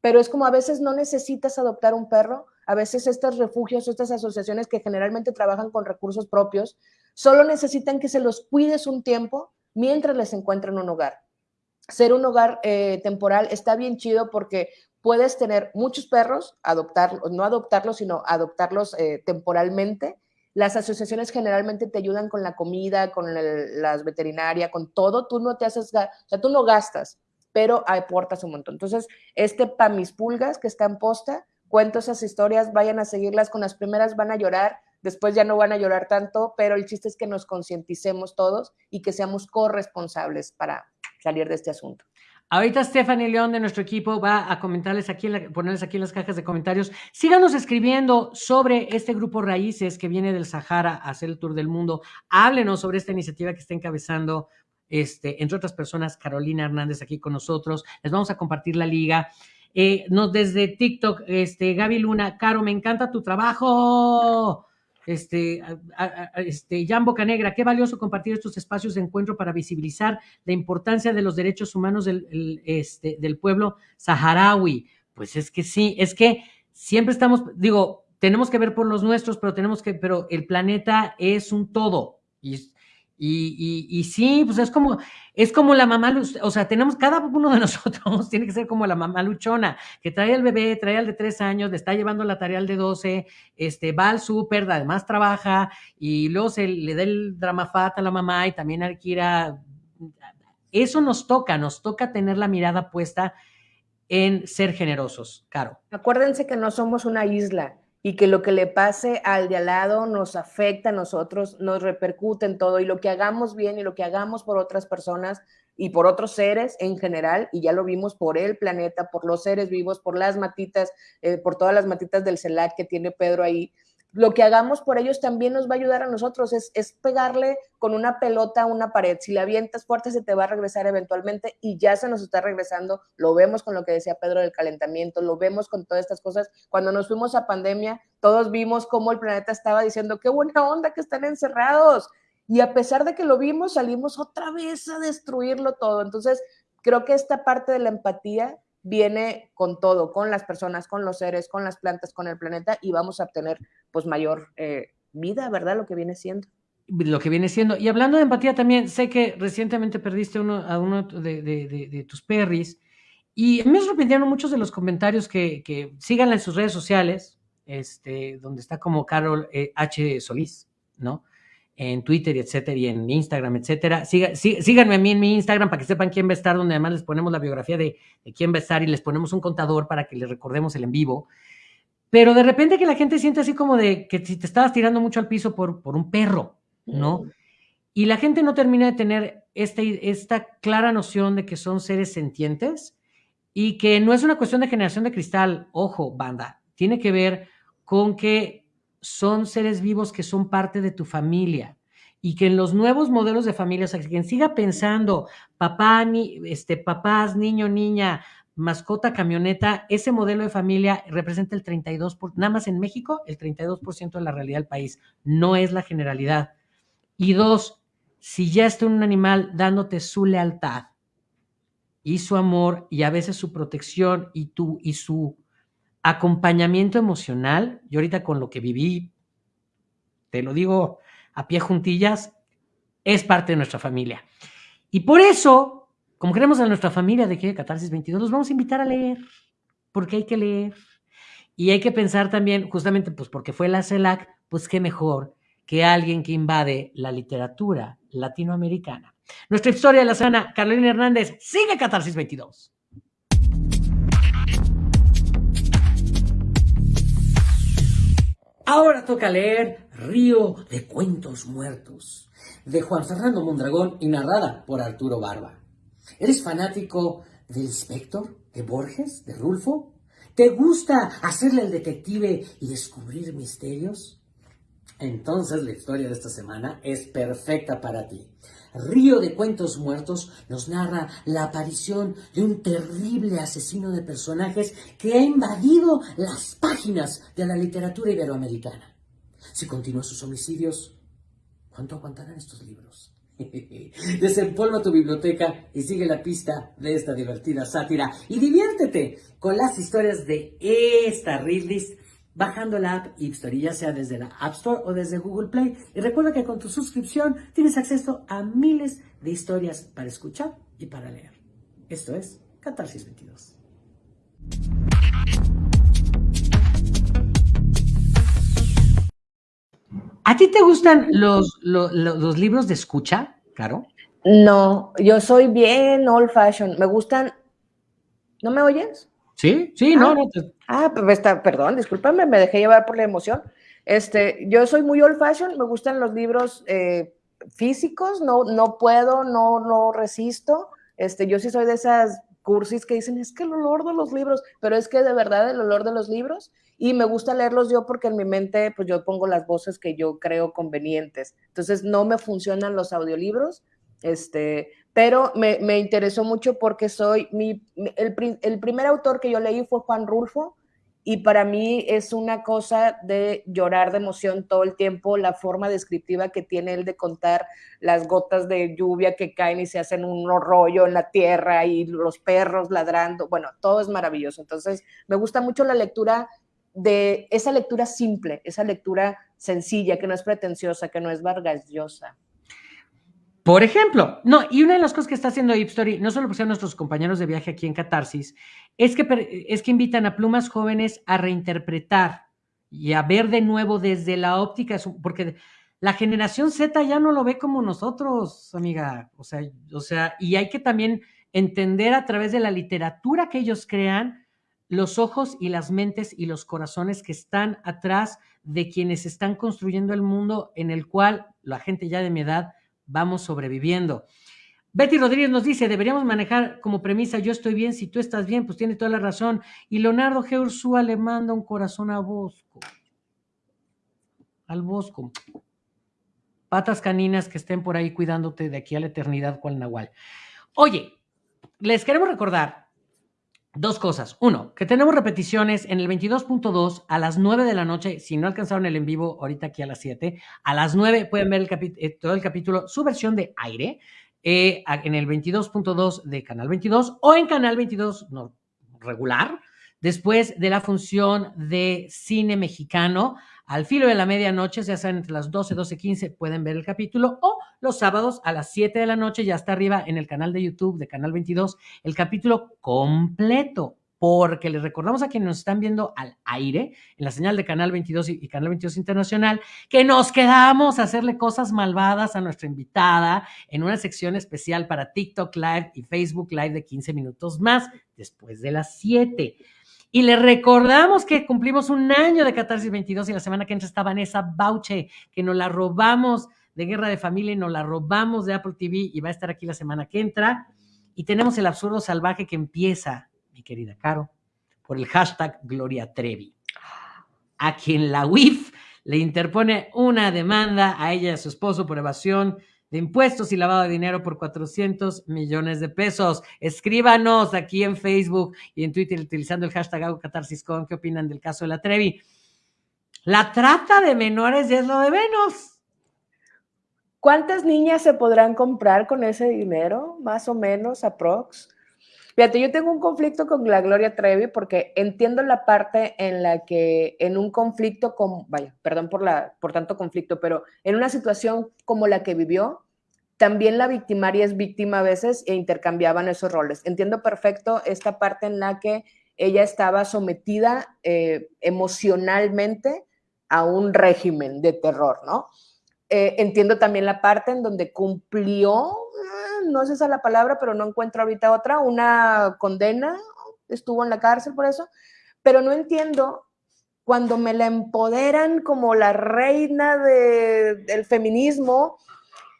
pero es como a veces no necesitas adoptar un perro, a veces estos refugios, estas asociaciones que generalmente trabajan con recursos propios, solo necesitan que se los cuides un tiempo mientras les encuentren un hogar ser un hogar eh, temporal está bien chido porque puedes tener muchos perros, adoptarlos, no adoptarlos, sino adoptarlos eh, temporalmente. Las asociaciones generalmente te ayudan con la comida, con las veterinarias, con todo. Tú no te haces, o sea, tú no gastas, pero aportas un montón. Entonces, este para mis pulgas que está en posta, cuento esas historias, vayan a seguirlas. Con las primeras van a llorar, después ya no van a llorar tanto, pero el chiste es que nos concienticemos todos y que seamos corresponsables para, salir de este asunto. Ahorita Stephanie León de nuestro equipo va a comentarles aquí, ponerles aquí en las cajas de comentarios. Síganos escribiendo sobre este grupo Raíces que viene del Sahara a hacer el tour del mundo. Háblenos sobre esta iniciativa que está encabezando, este, entre otras personas, Carolina Hernández aquí con nosotros. Les vamos a compartir la liga. Eh, desde TikTok, este, Gaby Luna, Caro, me encanta tu trabajo este, este, Jan Bocanegra, qué valioso compartir estos espacios de encuentro para visibilizar la importancia de los derechos humanos del, este, del pueblo saharaui. Pues es que sí, es que siempre estamos, digo, tenemos que ver por los nuestros, pero tenemos que, pero el planeta es un todo. Y y, y, sí, pues es como, es como la mamá, o sea, tenemos, cada uno de [LAUGHS] nosotros tiene que ser como la mamá luchona, que trae al bebé, trae al de tres años, le está llevando la tarea al de doce, este, va al súper, además trabaja, y luego se le da el drama fat a la mamá y también Kira. Eso nos toca, nos toca tener la mirada puesta en ser generosos, Caro. Acuérdense que no somos una isla y que lo que le pase al de al lado nos afecta a nosotros, nos repercute en todo y lo que hagamos bien y lo que hagamos por otras personas y por otros seres en general, y ya lo vimos por el planeta, por los seres vivos, por las matitas, eh, por todas las matitas del CELAC que tiene Pedro ahí, lo que hagamos por ellos también nos va a ayudar a nosotros, es, es, pegarle con una pelota a una pared. Si la avientas fuerte se te va a regresar eventualmente y ya se nos está regresando. Lo vemos con lo que decía Pedro del calentamiento, lo vemos con todas estas cosas. Cuando nos fuimos a pandemia, todos vimos cómo el planeta estaba diciendo, qué buena onda que están encerrados. Y a pesar de que lo vimos, salimos otra vez a destruirlo todo. Entonces, creo que esta parte de la empatía viene con todo, con las personas, con los seres, con las plantas, con el planeta y vamos a obtener pues mayor eh, vida, ¿verdad? Lo que viene siendo. Lo que viene siendo. Y hablando de empatía también, sé que recientemente perdiste uno, a uno de, tus perris y me sorprendieron muchos de los comentarios que, que síganla en sus redes sociales, este, donde está como Carol eh, H. Solís, ¿no? En Twitter, etcétera, y en Instagram, etcétera. síganme a mí en mi Instagram para que sepan quién va a estar, donde además les ponemos la biografía de, quién va a estar y les ponemos un contador para que les recordemos el en vivo. Pero de repente que la gente siente así como de que si te estabas tirando mucho al piso por, por un perro, ¿no? Mm. Y la gente no termina de tener esta, esta clara noción de que son seres sentientes y que no es una cuestión de generación de cristal, ojo, banda, tiene que ver con que son seres vivos que son parte de tu familia y que en los nuevos modelos de familia, o sea, quien siga pensando papá, ni, este, papás, niño, niña, mascota, camioneta, ese modelo de familia representa el 32%, nada más en México, el 32% de la realidad del país, no es la generalidad. Y dos, si ya está un animal dándote su lealtad y su amor y a veces su protección y, tu, y su acompañamiento emocional, yo ahorita con lo que viví, te lo digo a pie juntillas, es parte de nuestra familia. Y por eso, como queremos a nuestra familia de que Catarsis 22, los vamos a invitar a leer, porque hay que leer. Y hay que pensar también, justamente, pues porque fue la CELAC, pues qué mejor que alguien que invade la literatura latinoamericana. Nuestra historia de la semana, Carolina Hernández, sigue Catarsis 22. Ahora toca leer Río de Cuentos Muertos, de Juan Fernando Mondragón y narrada por Arturo Barba. ¿Eres fanático del Inspector, de Borges, de Rulfo? ¿Te gusta hacerle el detective y descubrir misterios? Entonces la historia de esta semana es perfecta para ti. Río de Cuentos Muertos nos narra la aparición de un terrible asesino de personajes que ha invadido las páginas de la literatura iberoamericana. Si continúa sus homicidios, ¿cuánto aguantarán estos libros? [LAUGHS] Desempolva tu biblioteca y sigue la pista de esta divertida sátira y diviértete con las historias de esta readlist bajando la app Ipstory, ya sea desde la App Store o desde Google Play. Y recuerda que con tu suscripción tienes acceso a miles de historias para escuchar y para leer. Esto es Catarsis 22. ¿A ti te gustan los, libros de escucha, Caro? No, yo soy bien old fashion. Me gustan. ¿No me oyes? Sí, sí, no, ah, no. Ah, pues está, perdón, discúlpame, me dejé llevar por la emoción. Este, yo soy muy old fashion, me gustan los libros eh, físicos, no, no puedo, no, no resisto. Este, yo sí soy de esas cursis que dicen, es que el olor de los libros, pero es que de verdad el olor de los libros, y me gusta leerlos yo porque en mi mente, pues yo pongo las voces que yo creo convenientes. Entonces, no me funcionan los audiolibros, este, pero me, interesó mucho porque soy, el, primer autor que yo leí fue Juan Rulfo, y para mí es una cosa de llorar de emoción todo el tiempo, la forma descriptiva que tiene él de contar las gotas de lluvia que caen y se hacen un rollo en la tierra y los perros ladrando, bueno, todo es maravilloso. Entonces, me gusta mucho la lectura de esa lectura simple, esa lectura sencilla, que no es pretenciosa, que no es vargallosa. Por ejemplo, no, y una de las cosas que está haciendo Hipstory, no solo por ser nuestros compañeros de viaje aquí en Catarsis, es que, es que invitan a plumas jóvenes a reinterpretar y a ver de nuevo desde la óptica, porque la generación Z ya no lo ve como nosotros, amiga. O sea, o sea, y hay que también entender a través de la literatura que ellos crean los ojos y las mentes y los corazones que están atrás de quienes están construyendo el mundo en el cual la gente ya de mi edad vamos sobreviviendo. Betty Rodríguez nos dice, deberíamos manejar como premisa, yo estoy bien, si tú estás bien, pues tiene toda la razón. Y Leonardo G. Ursúa le manda un corazón a Bosco. Al Bosco. Patas caninas que estén por ahí cuidándote de aquí a la eternidad, cual Nahual. Oye, les queremos recordar dos cosas. Uno, que tenemos repeticiones en el 22.2 a las 9 de la noche. Si no alcanzaron el en vivo, ahorita aquí a las 7. A las 9 pueden ver eh, todo el capítulo, su versión de aire, eh, en el 22.2 de Canal 22 o en Canal 22 no, regular, después de la función de cine mexicano al filo de la medianoche, ya sean entre las 12, 12, 15, pueden ver el capítulo, o los sábados a las 7 de la noche, ya está arriba en el canal de YouTube de Canal 22, el capítulo completo, porque les recordamos a quienes nos están viendo al aire, en la señal de Canal 22 y, Canal 22 Internacional, que nos quedamos a hacerle cosas malvadas a nuestra invitada en una sección especial para TikTok Live y Facebook Live de 15 minutos más, después de las 7. Y le recordamos que cumplimos un año de Catarsis 22 y la semana que entra está Vanessa Bauche, que nos la robamos de Guerra de Familia y nos la robamos de Apple TV y va a estar aquí la semana que entra. Y tenemos el absurdo salvaje que empieza, mi querida Caro, por el hashtag Gloria Trevi, a quien la UIF le interpone una demanda a ella y a su esposo por evasión de impuestos y lavado de dinero por 400 millones de pesos. Escríbanos aquí en Facebook y en Twitter utilizando el hashtag CatarsisCon. ¿Qué opinan del caso de la Trevi? La trata de menores es lo de menos. ¿Cuántas niñas se podrán comprar con ese dinero? Más o menos, aprox. Fíjate, yo tengo un conflicto con la Gloria Trevi porque entiendo la parte en la que en un conflicto con, vaya, perdón por, la, por tanto conflicto, pero en una situación como la que vivió, también la victimaria es víctima a veces e intercambiaban esos roles. Entiendo perfecto esta parte en la que ella estaba sometida eh, emocionalmente a un régimen de terror, ¿no? Eh, entiendo también la parte en donde cumplió no es esa la palabra, pero no encuentro ahorita otra, una condena, estuvo en la cárcel por eso, pero no entiendo cuando me la empoderan como la reina del feminismo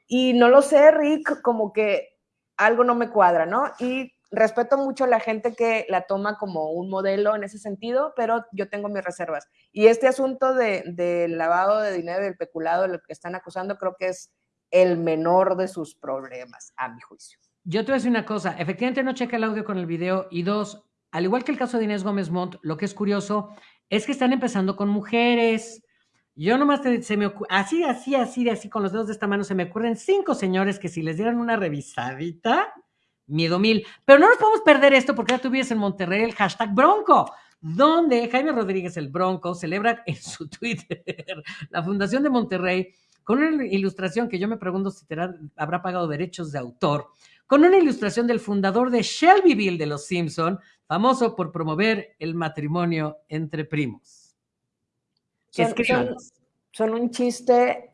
y no lo sé, Rick, como que algo no me cuadra, ¿no? Y respeto mucho a la gente que la toma como un modelo en ese sentido, pero yo tengo mis reservas. Y este asunto del de lavado de dinero, del peculado, de lo que están acusando, creo que es el menor de sus problemas, a mi juicio. Yo te voy a decir una cosa, efectivamente no checa el audio con el video y dos, al igual que el caso de Inés Gómez Montt, lo que es curioso es que están empezando con mujeres. Yo nomás se me así, así, así, así, con los dedos de esta mano se me ocurren cinco señores que si les dieran una revisadita, miedo mil. Pero no nos podemos perder esto porque ya tuvieras en Monterrey el hashtag Bronco, donde Jaime Rodríguez el Bronco celebra en su [LAUGHS] Twitter la Fundación de Monterrey con una ilustración que yo me pregunto si habrá pagado derechos de autor, con una ilustración del fundador de Shelbyville de Los Simpson, famoso por promover el matrimonio entre primos. Son, un chiste,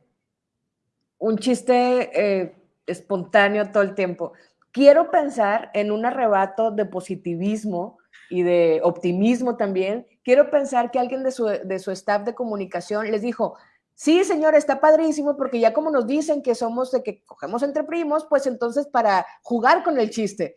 un chiste eh, espontáneo todo el tiempo. Quiero pensar en un arrebato de positivismo y de optimismo también. Quiero pensar que alguien de su, de su staff de comunicación les dijo, Sí, señor, está padrísimo porque ya como nos dicen que somos de que cogemos entre primos, pues entonces para jugar con el chiste.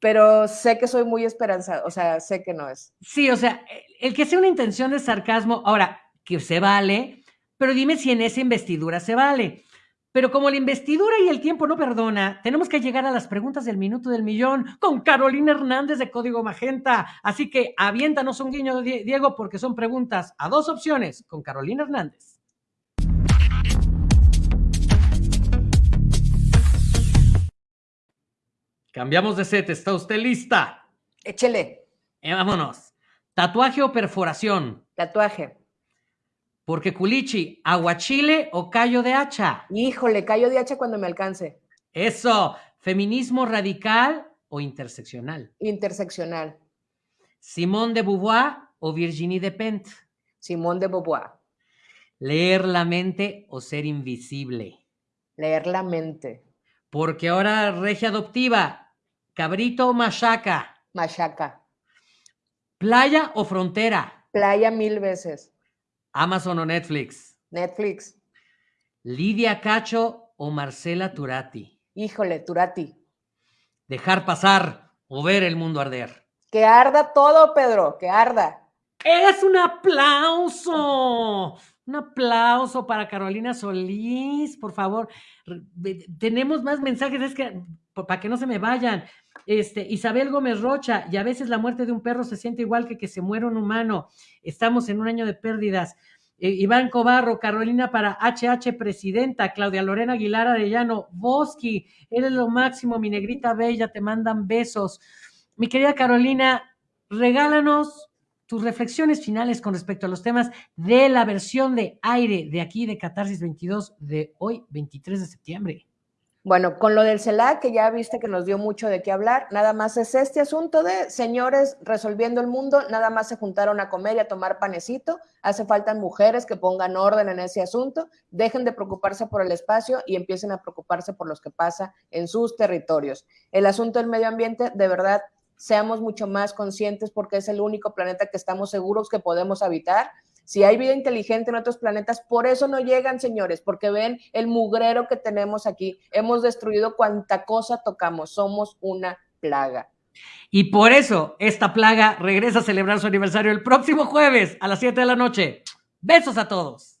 Pero sé que soy muy esperanzado, o sea, sé que no es. Sí, o sea, el que sea una intención de sarcasmo, ahora, que se vale, pero dime si en esa investidura se vale. Pero como la investidura y el tiempo no perdona, tenemos que llegar a las preguntas del minuto del millón con Carolina Hernández de Código Magenta. Así que aviéntanos un guiño, Diego, porque son preguntas a dos opciones con Carolina Hernández. Cambiamos de set, ¿está usted lista? Échele. Eh, vámonos. ¿Tatuaje o perforación? Tatuaje. Porque culichi, aguachile o callo de hacha. Híjole, callo de hacha cuando me alcance. Eso. ¿Feminismo radical o interseccional? Interseccional. ¿Simón de Beauvoir o Virginie Despentes? Simón de Beauvoir. ¿Leer la mente o ser invisible? Leer la mente. Porque ahora regia adoptiva, ¿Cabrito o machaca? Machaca. ¿Playa o frontera? Playa mil veces. Amazon o Netflix. Netflix. Lidia Cacho o Marcela Turati. Híjole, Turati. Dejar pasar o ver el mundo arder. Que arda todo, Pedro, que arda. Es un aplauso. Un aplauso para Carolina Solís, por favor. Tenemos más mensajes, es que para que no se me vayan. Este, Isabel Gómez Rocha, y a veces la muerte de un perro se siente igual que que se muera un humano. Estamos en un año de pérdidas. Eh, Iván Cobarro, Carolina para HH Presidenta, Claudia Lorena Aguilar Arellano, Bosky, eres lo máximo, mi negrita bella, te mandan besos. Mi querida Carolina, regálanos tus reflexiones finales con respecto a los temas de la versión de aire de aquí de Catarsis 22 de hoy, 23 de septiembre. Bueno, con lo del CELAC, que ya viste que nos dio mucho de qué hablar, nada más es este asunto de señores resolviendo el mundo, nada más se juntaron a comer y a tomar panecito, hace falta mujeres que pongan orden en ese asunto, dejen de preocuparse por el espacio y empiecen a preocuparse por los que pasa en sus territorios. El asunto del medio ambiente, de verdad, seamos mucho más conscientes porque es el único planeta que estamos seguros que podemos habitar si hay vida inteligente en otros planetas, por eso no llegan, señores, porque ven el mugrero que tenemos aquí. Hemos destruido cuanta cosa tocamos. Somos una plaga. Y por eso esta plaga regresa a celebrar su aniversario el próximo jueves a las 7 de la noche. Besos a todos.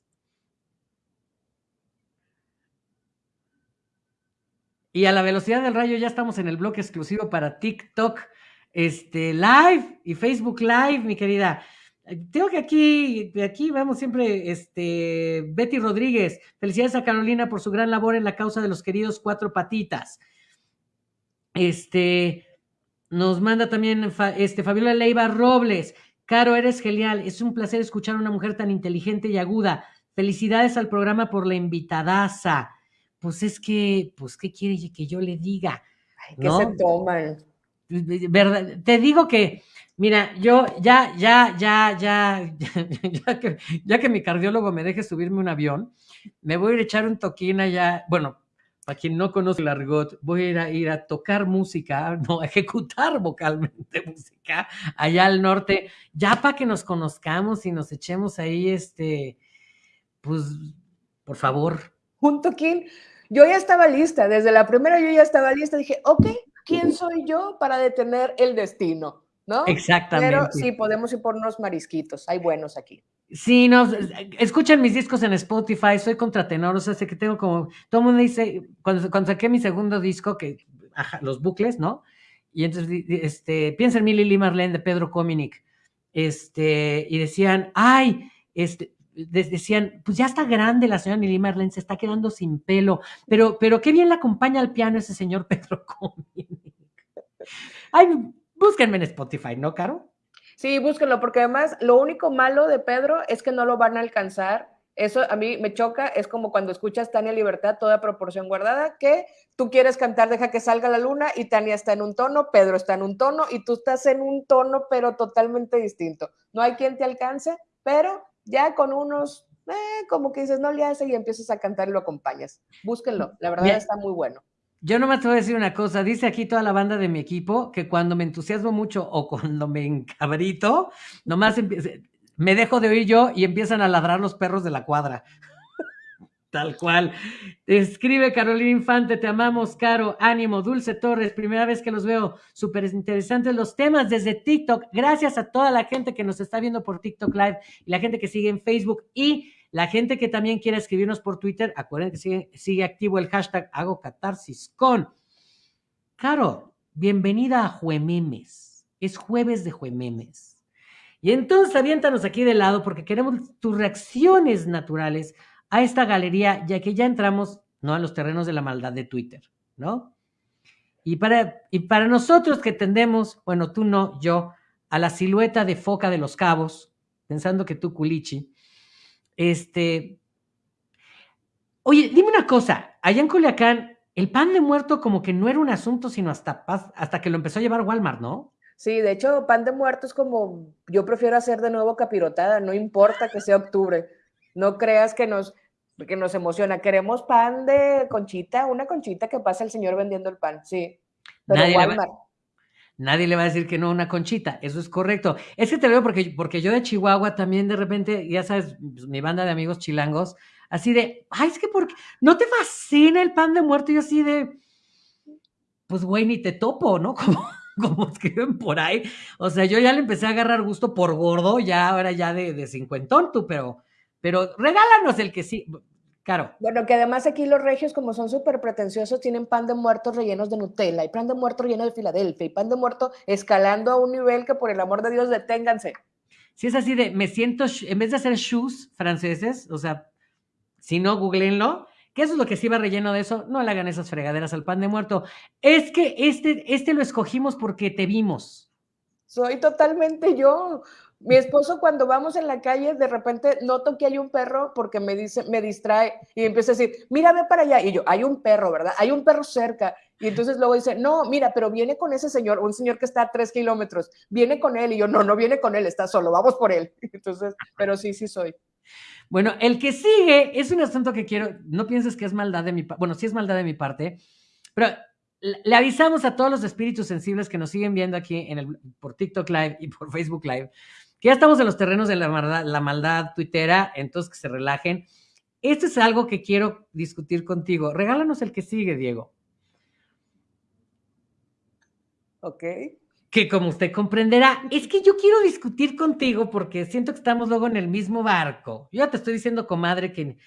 Y a la velocidad del rayo ya estamos en el bloque exclusivo para TikTok este, Live y Facebook Live, mi querida. Tengo que aquí, de aquí vamos siempre, este, Betty Rodríguez. Felicidades a Carolina por su gran labor en la causa de los queridos cuatro patitas. Este, nos manda también este, Fabiola Leiva Robles. Caro, eres genial. Es un placer escuchar a una mujer tan inteligente y aguda. Felicidades al programa por la invitadaza. Pues es que, pues, ¿qué quiere que yo le diga? Ay, ¿Qué se toman? ¿Verdad? Te digo que Mira, yo ya, ya, ya, [LAUGHS] ya, ya, que, ya que mi cardiólogo me deje subirme un avión, me voy a ir a echar un toquín allá, bueno, para quien no conoce el argot, voy a ir a, ir a tocar música, [LAUGHS] no, a ejecutar vocalmente música allá al norte, ya para que nos conozcamos y nos echemos ahí, este, pues, por favor. Un toquín. Yo ya estaba lista, desde la primera yo ya estaba lista, dije, ok, ¿quién soy yo para detener el destino? ¿no? Exactamente. Pero sí, podemos ir por unos marisquitos, hay buenos aquí. Sí, no, escuchen mis discos en Spotify, soy contratenor, o sea, sé que tengo como, todo el mundo dice, cuando, cuando saqué mi segundo disco, que, los bucles, ¿no? Y entonces, este, piensa en mi Lili Marlene de Pedro Cominic, este, y decían, ay, este, decían, pues ya está grande la señora Lili Marlene, se está quedando sin pelo, pero, pero qué bien la acompaña al piano ese señor [LAUGHS] Pedro Cominic. Ay, Búsquenme en Spotify, ¿no, Caro? Sí, búsquenlo, porque además lo único malo de Pedro es que no lo van a alcanzar. Eso a mí me choca, es como cuando escuchas Tania Libertad, toda proporción guardada, que tú quieres cantar Deja que salga la luna y Tania está en un tono, Pedro está en un tono y tú estás en un tono, pero totalmente distinto. No hay quien te alcance, pero ya con unos, eh, como que dices, no le hace y empiezas a cantar y lo acompañas. Búsquenlo, la verdad está muy bueno. Yo no me voy a decir una cosa, dice aquí toda la banda de mi equipo que cuando me entusiasmo mucho o cuando me encabrito, nomás me dejo de oír yo y empiezan a ladrar los perros de la cuadra. Tal cual. Escribe Carolina Infante, te amamos, Caro, ánimo, Dulce Torres, primera vez que los veo, súper interesantes los temas desde TikTok. Gracias a toda la gente que nos está viendo por TikTok Live y la gente que sigue en Facebook y la gente que también quiera escribirnos por Twitter, acuérdense que sigue, sigue activo el hashtag hago catarsis con. Caro, bienvenida a Juememes. Es jueves de Juememes. Y entonces aviéntanos aquí de lado porque queremos tus reacciones naturales a esta galería, ya que ya entramos, ¿no? A los terrenos de la maldad de Twitter, ¿no? Y para, y para nosotros que tendemos, bueno, tú no, yo, a la silueta de foca de los cabos, pensando que tú, culichi, este. Oye, dime una cosa. Allá en Culiacán, el pan de muerto como que no era un asunto, sino hasta, hasta que lo empezó a llevar Walmart, ¿no? Sí, de hecho, pan de muerto es como, yo prefiero hacer de nuevo capirotada, no importa que sea octubre. No creas que nos, que nos emociona. Queremos pan de conchita, una conchita que pasa el señor vendiendo el pan, sí. Pero nadie, Walmart. nadie le va a decir que no una conchita, eso es correcto. Es que te lo digo porque, porque yo de Chihuahua también de repente, ya sabes, pues, mi banda de amigos chilangos, así de, ay, es que porque no te fascina el pan de muerto, y yo así de, pues güey, ni te topo, ¿no? [LAUGHS] Como, como escriben por ahí. O sea, yo ya le empecé a agarrar gusto por gordo, ya ahora ya de, de cincuentón tú, pero, pero regálanos el que sí. Claro. Bueno, que además aquí los regios, como son súper pretenciosos, tienen pan de muertos rellenos de Nutella y pan de muerto relleno de Filadelfia y pan de muerto escalando a un nivel que por el amor de Dios deténganse. Si es así de, me siento, en vez de hacer shoes franceses, o sea, si no, googleenlo, ¿Qué es lo que sí va relleno de eso? No le hagan esas fregaderas al pan de muerto. Es que este, este lo escogimos porque te vimos. Soy totalmente yo. Mi esposo cuando vamos en la calle, de repente noto que hay un perro porque me dice, me distrae y empieza a decir, mira, ve para allá. Y yo, hay un perro, ¿verdad? Hay un perro cerca. Y entonces luego dice, no, mira, pero viene con ese señor, un señor que está a tres kilómetros, viene con él. Y yo, no, no viene con él, está solo, vamos por él. [LAUGHS] Entonces, pero sí, sí soy. Bueno, el que sigue es un asunto que quiero, no pienses que es maldad de mi parte, bueno, sí es maldad de mi parte, pero le avisamos a todos los espíritus sensibles que nos siguen viendo aquí en el, por TikTok Live y por Facebook Live, que ya estamos en los terrenos de la maldad, la maldad tuitera, entonces que se relajen. Esto es algo que quiero discutir contigo. Regálanos el que sigue, Diego. Ok que como usted comprenderá, es que yo quiero discutir contigo porque siento que estamos luego en el mismo barco. Yo te estoy diciendo, comadre, que,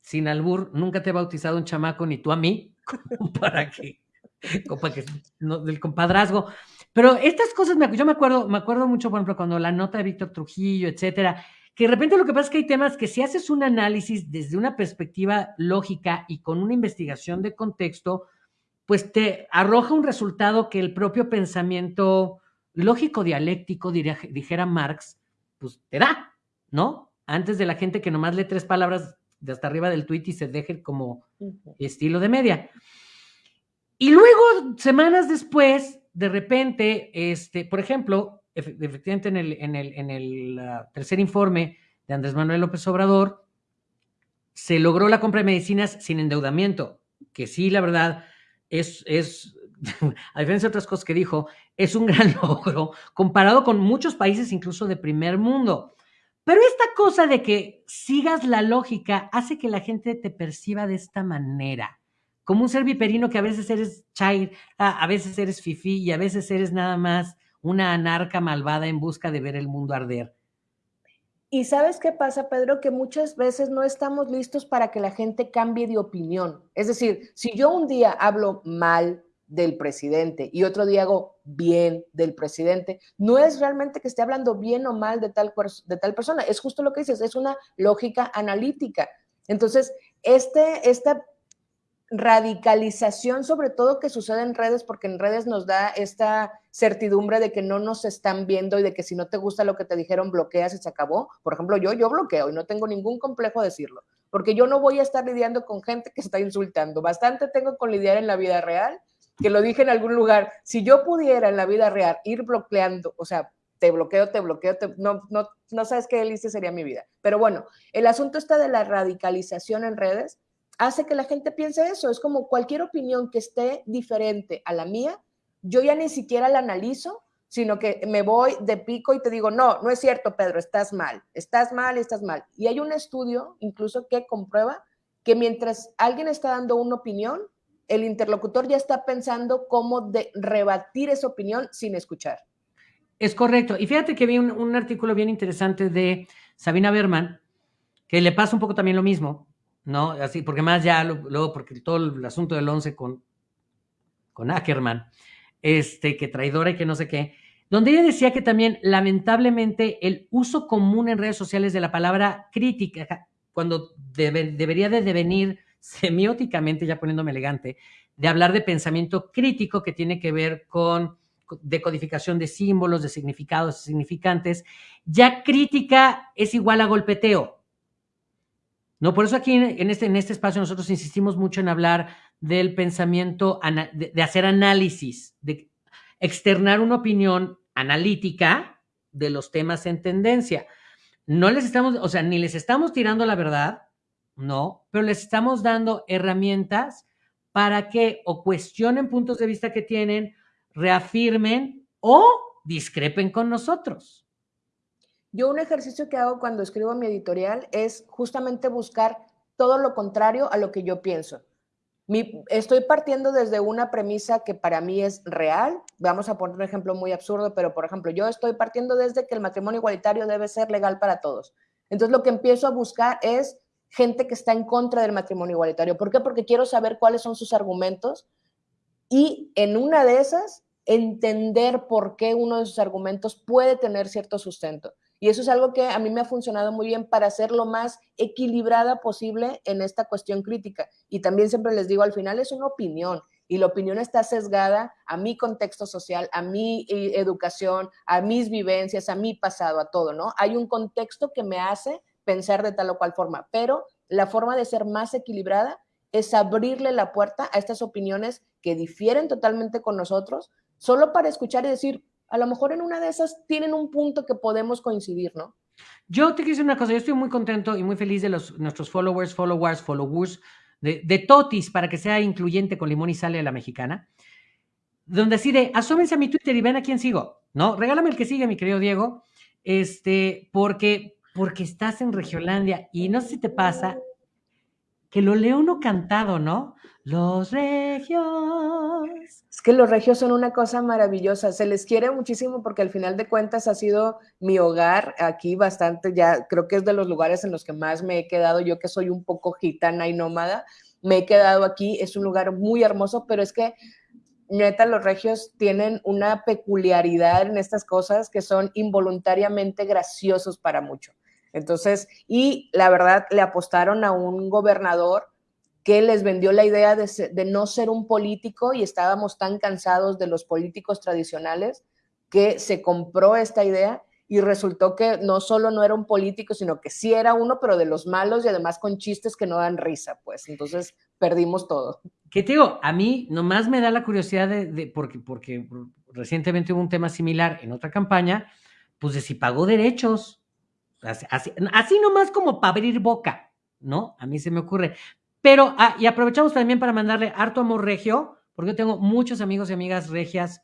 sin albur nunca te he bautizado un chamaco ni tú a mí, [LAUGHS] para que, para que del compadrazgo. Pero estas cosas, yo me acuerdo, me acuerdo mucho, por ejemplo, cuando la nota de Víctor Trujillo, etcétera, que de repente lo que pasa es que hay temas que si haces un análisis desde una perspectiva lógica y con una investigación de contexto, pues te arroja un resultado que el propio pensamiento lógico dialéctico, dijera Marx, pues te da, ¿no? Antes de la gente que nomás lee tres palabras de hasta arriba del tweet y se deje como estilo de media. Y luego, semanas después, de repente, este, por ejemplo, efectivamente en el, en el, en el ah, tercer informe de Andrés Manuel López Obrador, se logró la compra de medicinas sin endeudamiento, que sí, la verdad, es, es, [LAUGHS] a diferencia de otras cosas que dijo, es un gran [LAUGHS] logro comparado con muchos países incluso de primer mundo. Pero esta cosa de que sigas la lógica hace que la gente te perciba de esta manera, como un ser viperino que a veces eres chair, a veces eres fifí y a veces eres nada más una anarca malvada en busca de ver el mundo arder. Y sabes qué pasa, Pedro, que muchas veces no estamos listos para que la gente cambie de opinión. Es decir, si yo un día hablo mal del presidente y otro día hago bien del presidente, no es realmente que esté hablando bien o mal de tal, de tal persona, es justo lo que dices, es una lógica analítica. Entonces, este, esta radicalización, sobre todo que sucede en redes, porque en redes nos da esta certidumbre de que no nos están viendo y de que si no te gusta lo que te dijeron, bloqueas y se acabó. Por ejemplo, yo, yo bloqueo y no tengo ningún complejo de decirlo, porque yo no voy a estar lidiando con gente que está insultando. Bastante tengo con lidiar en la vida real, que lo dije en algún lugar. Si yo pudiera en la vida real ir bloqueando, o sea, te bloqueo, te bloqueo, no, no, no sabes qué delicia sería mi vida. Pero bueno, el asunto está de la radicalización en redes hace que la gente piense eso. Es como cualquier opinión que esté diferente a la mía, yo ya ni siquiera la analizo, sino que me voy de pico y te digo, no, no es cierto, Pedro, estás mal, estás mal, estás mal. Y hay un estudio incluso que comprueba que mientras alguien está dando una opinión, el interlocutor ya está pensando cómo de rebatir esa opinión sin escuchar. Es correcto. Y fíjate que vi un, un artículo bien interesante de Sabina Berman, que le pasa un poco también lo mismo, ¿no? Así, porque más ya luego, porque todo el asunto del 11 con, con Ackerman, este, que traidora y que no sé qué, donde ella decía que también, lamentablemente, el uso común en redes sociales de la palabra crítica, cuando debería de devenir [LAUGHS] semióticamente, ya poniéndome elegante, de hablar de pensamiento crítico que tiene que ver con decodificación de símbolos, de significados significantes, ya crítica es igual a golpeteo. No, por eso aquí en este, en este espacio nosotros insistimos mucho en hablar del pensamiento, de, hacer análisis, de externar una opinión analítica de los temas en tendencia. No les estamos, o sea, ni les estamos tirando la verdad, no, pero les estamos dando herramientas para que o cuestionen puntos de vista que tienen, reafirmen o discrepen con nosotros. Yo un ejercicio que hago cuando escribo mi editorial es justamente buscar todo lo contrario a lo que yo pienso. estoy partiendo desde una premisa que para mí es real. Vamos a poner un ejemplo muy absurdo, pero por ejemplo, yo estoy partiendo desde que el matrimonio igualitario debe ser legal para todos. Entonces lo que empiezo a buscar es gente que está en contra del matrimonio igualitario. ¿Por qué? Porque quiero saber cuáles son sus argumentos y en una de esas entender por qué uno de sus argumentos puede tener cierto sustento. Y eso es algo que a mí me ha funcionado muy bien para ser lo más equilibrada posible en esta cuestión crítica. Y también siempre les digo, al final es una opinión y la opinión está sesgada a mi contexto social, a mi eh, educación, a mis vivencias, a mi pasado, a todo, ¿no? Hay un contexto que me hace pensar de tal o cual forma, pero la forma de ser más equilibrada es abrirle la puerta a estas opiniones que difieren totalmente con nosotros, solo para escuchar y decir, a lo mejor en una de esas tienen un punto que podemos coincidir, ¿no? Yo te quiero decir una cosa, yo estoy muy contento y muy feliz de los, nuestros followers, followers, followers, de, de Totis, para que sea incluyente con limón y sale a la mexicana, donde decide, asómense a mi Twitter y ven a quién sigo, ¿no? Regálame el que sigue, mi querido Diego, este, porque porque estás en Regiolandia y no sé si te pasa que lo leo uno cantado, ¿no? Los regios. Es que los regios son una cosa maravillosa. Se les quiere muchísimo porque al final de cuentas ha sido mi hogar aquí bastante. Ya creo que es de los lugares en los que más me he quedado. Yo que soy un poco gitana y nómada, me he quedado aquí. Es un lugar muy hermoso, pero es que neta, los regios tienen una peculiaridad en estas cosas que son involuntariamente graciosos para mucho. Entonces, y la verdad, le apostaron a un gobernador que les vendió la idea de, no ser un político y estábamos tan cansados de los políticos tradicionales que se compró esta idea y resultó que no solo no era un político, sino que sí era uno, pero de los malos y además con chistes que no dan risa, pues. Entonces perdimos todo. ¿Qué te digo? A mí nomás me da la curiosidad de, porque, porque recientemente hubo un tema similar en otra campaña, pues de si pagó derechos. Así, nomás como para abrir boca, ¿no? A mí se me ocurre. Pero, ah, y aprovechamos también para mandarle harto amor regio, porque yo tengo muchos amigos y amigas regias,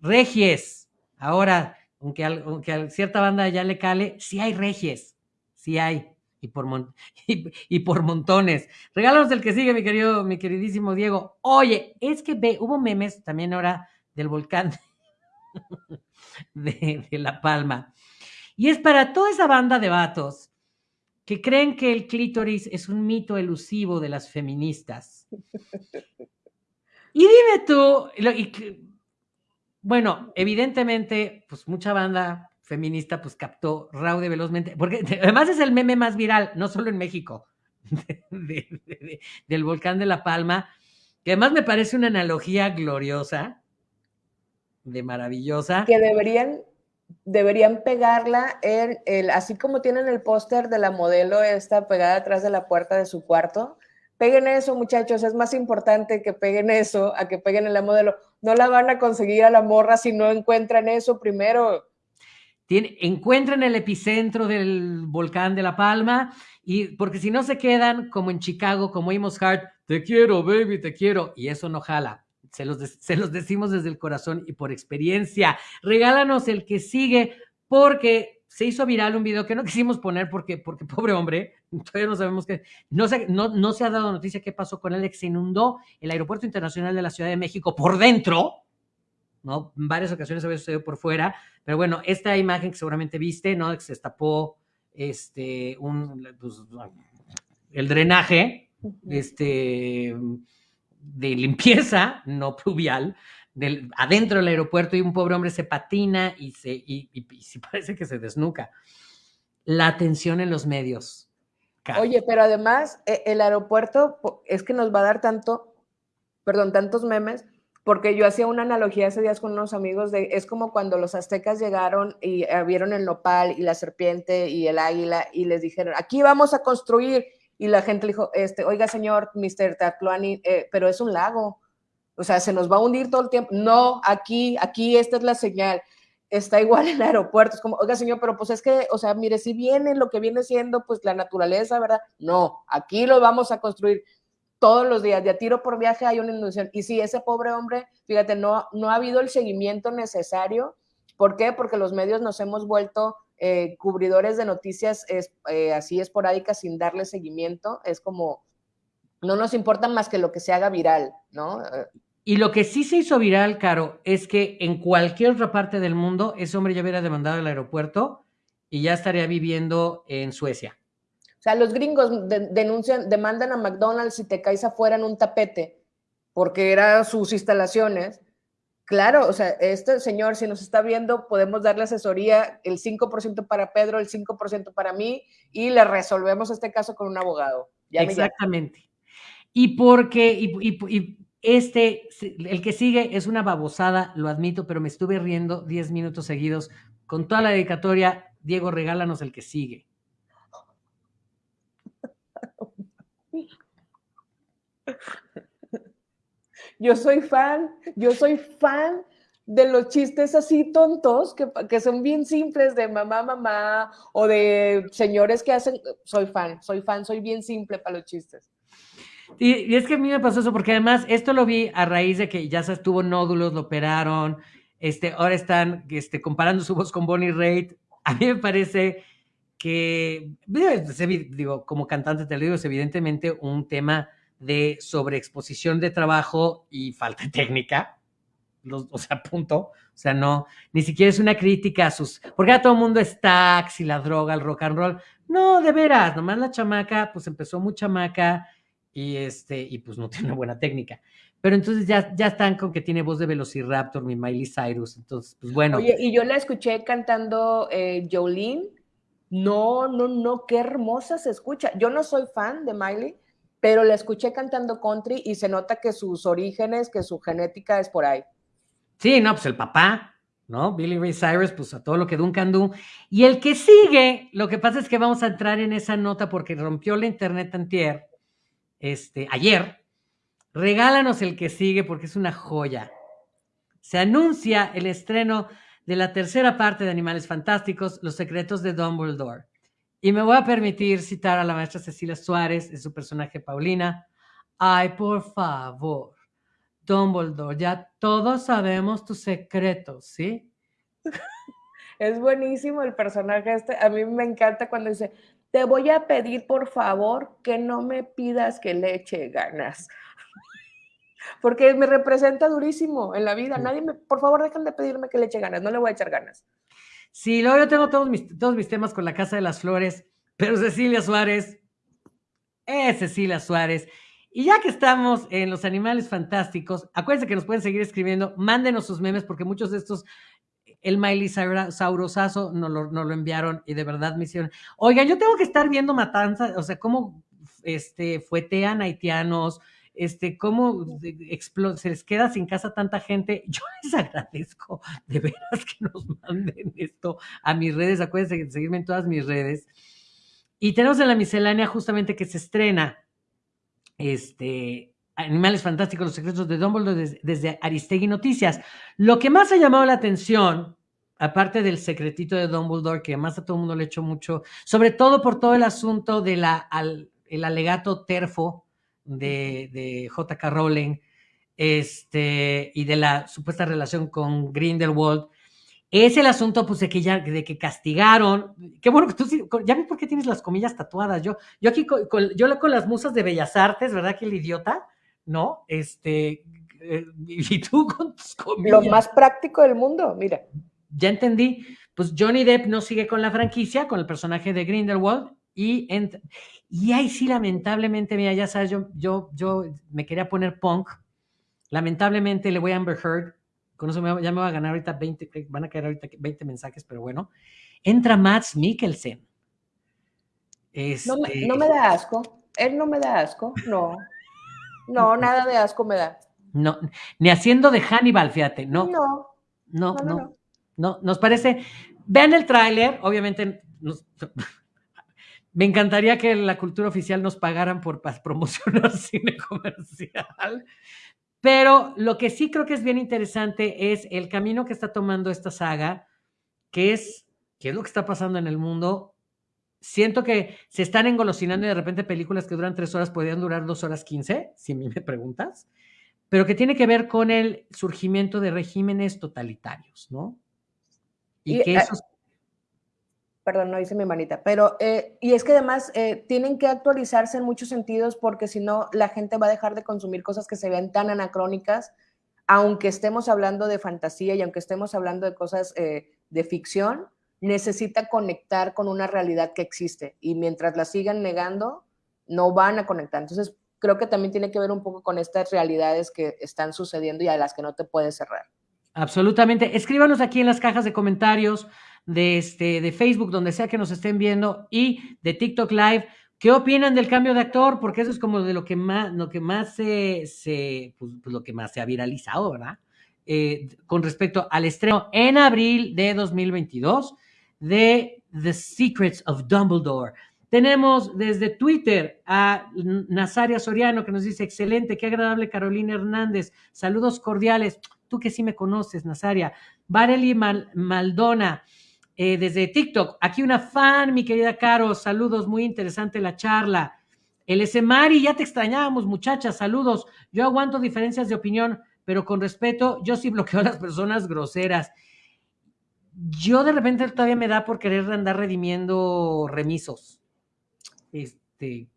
regies. Ahora, aunque, aunque a cierta banda ya le cale, sí hay regies, sí hay, y por, [LAUGHS] y, por montones. Regálanos el que sigue, mi querido, mi queridísimo Diego. Oye, es que ve, hubo memes también ahora del volcán [LAUGHS] de La Palma. Y es para toda esa banda de vatos que creen que el clítoris es un mito elusivo de las feministas. Y dime tú, bueno, evidentemente, pues mucha banda feminista pues captó raude velozmente, porque [LAUGHS] además es el meme más viral, no solo en México, [LAUGHS] del volcán de La Palma, que además me parece una analogía gloriosa, de maravillosa. Que deberían deberían pegarla en el, así como tienen el póster de la modelo esta pegada atrás de la puerta de su cuarto. Peguen eso, muchachos, es más importante que peguen eso a que peguen en la modelo. No la van a conseguir a la morra si no encuentran eso primero. Tiene, encuentren el epicentro del volcán de La Palma y porque si no se quedan como en Chicago, como Amos Hart, te quiero, baby, te quiero, y eso no jala. Se los, se los decimos desde el corazón y por experiencia. Regálanos el que sigue porque se hizo viral un video que no quisimos poner porque, porque [LAUGHS] pobre hombre, todavía no sabemos qué, no se, no, no se ha dado noticia qué pasó con él, que se inundó el Aeropuerto Internacional de la Ciudad de México por dentro, ¿no? En varias ocasiones había sucedido por fuera, pero bueno, esta imagen que seguramente viste, ¿no? Que se destapó este, un, pues, el drenaje, este de limpieza no pluvial del, adentro del aeropuerto y un pobre hombre se patina y se y, [LAUGHS] parece que se desnuca. La atención en los medios. Oye, pero además e, el aeropuerto es que nos va a dar tanto, perdón, tantos memes, porque yo hacía una analogía hace días con unos amigos de, es como cuando los aztecas llegaron y eh, vieron el nopal y la serpiente y el águila y les dijeron, aquí vamos a construir y la gente le dijo, este, oiga, señor, Mr. Tatluani, eh, pero es un lago. O sea, se nos va a hundir todo el tiempo. No, aquí, aquí, esta es la señal. Está igual [LAUGHS] en el aeropuerto. Es como, oiga, señor, pero pues es que, o sea, mire, si viene lo que viene siendo, pues la naturaleza, ¿verdad? No, aquí lo vamos a construir. todos los días, de a tiro por viaje hay una inundación. Y si ese pobre hombre, fíjate, no, no ha habido el seguimiento necesario. ¿Por qué? Porque los medios nos hemos vuelto eh, cubridores de noticias eh, así esporádicas sin darle seguimiento. Es como, no nos importa más que lo que se haga viral, ¿no? Y lo que sí se hizo viral, Caro, es que en cualquier otra parte del mundo ese hombre ya hubiera demandado al aeropuerto y ya estaría viviendo en Suecia. O sea, los gringos denuncian, demandan a McDonald's si te caes afuera en un tapete, porque eran sus instalaciones. Claro, o sea, este señor, si nos está viendo, podemos darle asesoría, el 5% para Pedro, el 5% para mí, y le resolvemos este caso con un abogado. Exactamente. Y porque, y este, el que sigue es una babosada, lo admito, pero me estuve riendo 10 minutos seguidos. Con toda la dedicatoria, Diego, regálanos el que sigue. Yo soy fan, yo soy fan de los chistes así tontos que, que, son bien simples de mamá, mamá o de señores que hacen, soy fan, soy fan, soy bien simple para los chistes. Y, es que a mí me pasó eso, porque además esto lo vi a raíz de que ya se estuvo nódulos, lo operaron, este, ahora están este, comparando su voz con Bonnie Raitt. A mí me parece que, digo, como cantante te lo digo, es evidentemente un tema de sobreexposición de trabajo y falta de técnica. o sea, punto. O sea, no, ni siquiera es una crítica a sus. Porque a todo el mundo es taxi, la droga, el rock and roll. No, de veras, nomás la chamaca, pues empezó muy chamaca y este, y pues no [LAUGHS] tiene una buena técnica. Pero entonces ya, ya están con que tiene voz de Velociraptor, mi Miley Cyrus. Entonces, pues bueno. Y yo la escuché cantando eh, Jolene. No, no, no, qué hermosa se escucha. Yo no soy fan de Miley, pero la escuché cantando country y se nota que sus orígenes, que su genética es por ahí. Sí, no, pues el papá, ¿no? Billy Ray Cyrus, pues a todo lo que Duncan Do. Y el que sigue, lo que pasa es que vamos a entrar en esa nota porque rompió la internet antier este, ayer, regálanos el que sigue porque es una joya. Se anuncia el estreno de la tercera parte de Animales Fantásticos, Los Secretos de Dumbledore. Y me voy a permitir citar a la maestra Cecilia Suárez en su personaje Paulina. Ay, por favor, Dumbledore, ya todos sabemos tus secretos, ¿sí? [LAUGHS] Es buenísimo el personaje este. A mí me encanta cuando dice, te voy a pedir por favor que no me pidas que le eche ganas. [LAUGHS] Porque me representa durísimo en la vida. Nadie me, por favor, dejen de pedirme que le eche ganas. No le voy a echar ganas. Sí, luego yo tengo todos mis, todos mis temas con la Casa de las Flores, pero Cecilia Suárez es Cecilia Suárez. Y ya que estamos en los animales fantásticos, acuérdense que nos pueden seguir escribiendo, mándenos sus memes, porque muchos de estos el Miley Saurosazo nos lo, lo enviaron y de verdad me hicieron. Oigan, yo tengo que estar viendo matanzas, o sea, cómo este, fuetean haitianos, este, cómo se les queda sin casa tanta gente. Yo [LAUGHS] les agradezco de veras que nos manden esto a mis redes. Acuérdense de seguirme en todas mis redes. Y tenemos en la miscelánea justamente que se estrena este, Animales Fantásticos, Los Secretos de Dumbledore desde, Aristegui Noticias. Lo que más ha llamado la atención, aparte del secretito de Dumbledore, que más a todo el mundo le echó mucho, sobre todo por todo el asunto del el alegato terfo de, de J.K. Rowling este, y de la supuesta relación con Grindelwald, es el asunto pues de que ya de que castigaron qué bueno que tú ya vi por qué tienes las comillas tatuadas yo yo aquí con, yo con las musas de bellas artes verdad que el idiota ¿no? Este, eh, y tú con tus comillas. Lo más práctico del mundo, mira. Ya entendí. Pues Johnny Depp no sigue con la franquicia, con el personaje de Grindelwald, y, y ahí sí, lamentablemente, mira, ya sabes, yo, yo, yo me quería poner punk. Lamentablemente le voy a Amber Heard. Con eso ya me va a ganar ahorita 20, van a caer ahorita 20 mensajes, pero bueno. Entra Max Mikkelsen. No, me, no me da asco. Él no me da asco, no. No, [LAUGHS] nada de asco me da. No, ni haciendo de Hannibal, fíjate, no. No. No, no. No, nos parece. Vean el tráiler, obviamente. Me encantaría que la cultura oficial nos pagaran por promocionar [LAUGHS] cine comercial. Pero lo que sí creo que es bien interesante es el camino que está tomando esta saga, que es qué es lo que está pasando en el mundo siento que se están engolosinando y de repente películas que duran tres horas podrían durar dos horas quince, si a mí me [LAUGHS] preguntas, pero que tiene que ver con el surgimiento de regímenes totalitarios, ¿no? Y, que eh, esos... Perdón, no hice mi manita, pero, eh, y es que además eh, tienen que actualizarse en muchos sentidos porque si no, la gente va a dejar de consumir cosas que se ven tan anacrónicas, aunque estemos hablando de fantasía y aunque estemos hablando de cosas de ficción, necesita conectar con una realidad que existe y mientras la sigan negando, no van a conectar. Entonces, creo que también tiene que ver un poco con estas realidades que están sucediendo y a las que no te puedes cerrar. Absolutamente. Escríbanos aquí en las cajas de comentarios de, este, de Facebook, donde sea que nos estén viendo, y de TikTok Live. ¿Qué opinan del cambio de actor? Porque eso es como de lo que más, lo que más se, se pues, pues lo que más se ha viralizado, ¿verdad? Eh, con respecto al estreno en abril de 2022 de The Secrets of Dumbledore. Tenemos desde Twitter a Nazaria Soriano que nos dice, excelente, qué agradable Carolina Hernández, saludos cordiales, tú que sí me conoces, Nazaria. Vareli Maldona, eh, desde TikTok, aquí una fan, mi querida Caro, saludos, muy interesante la charla. El Mari, ya te extrañábamos, muchachas, saludos. Yo aguanto diferencias de opinión, pero con respeto, yo sí bloqueo a [LAUGHS] las personas groseras yo de repente todavía me da por querer andar redimiendo remisos. Este.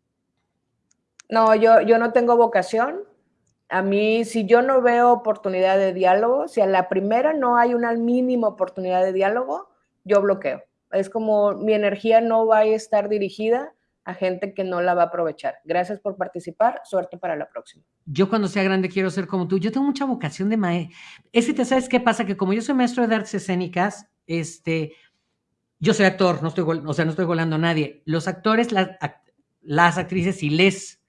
No, yo, yo no tengo vocación. A mí, si yo no veo oportunidad de diálogo, si a la primera no hay una mínima oportunidad de diálogo, yo bloqueo. Es como mi energía no va a estar dirigida a gente que no la va a aprovechar. Gracias por participar, suerte para la próxima. Yo cuando sea grande quiero ser como tú. Yo tengo mucha vocación de maestro. Es que te sabes qué pasa, que como yo soy maestro de artes escénicas, este, yo soy actor, no estoy, o sea, no estoy volando a nadie. Los actores, las, las actrices y les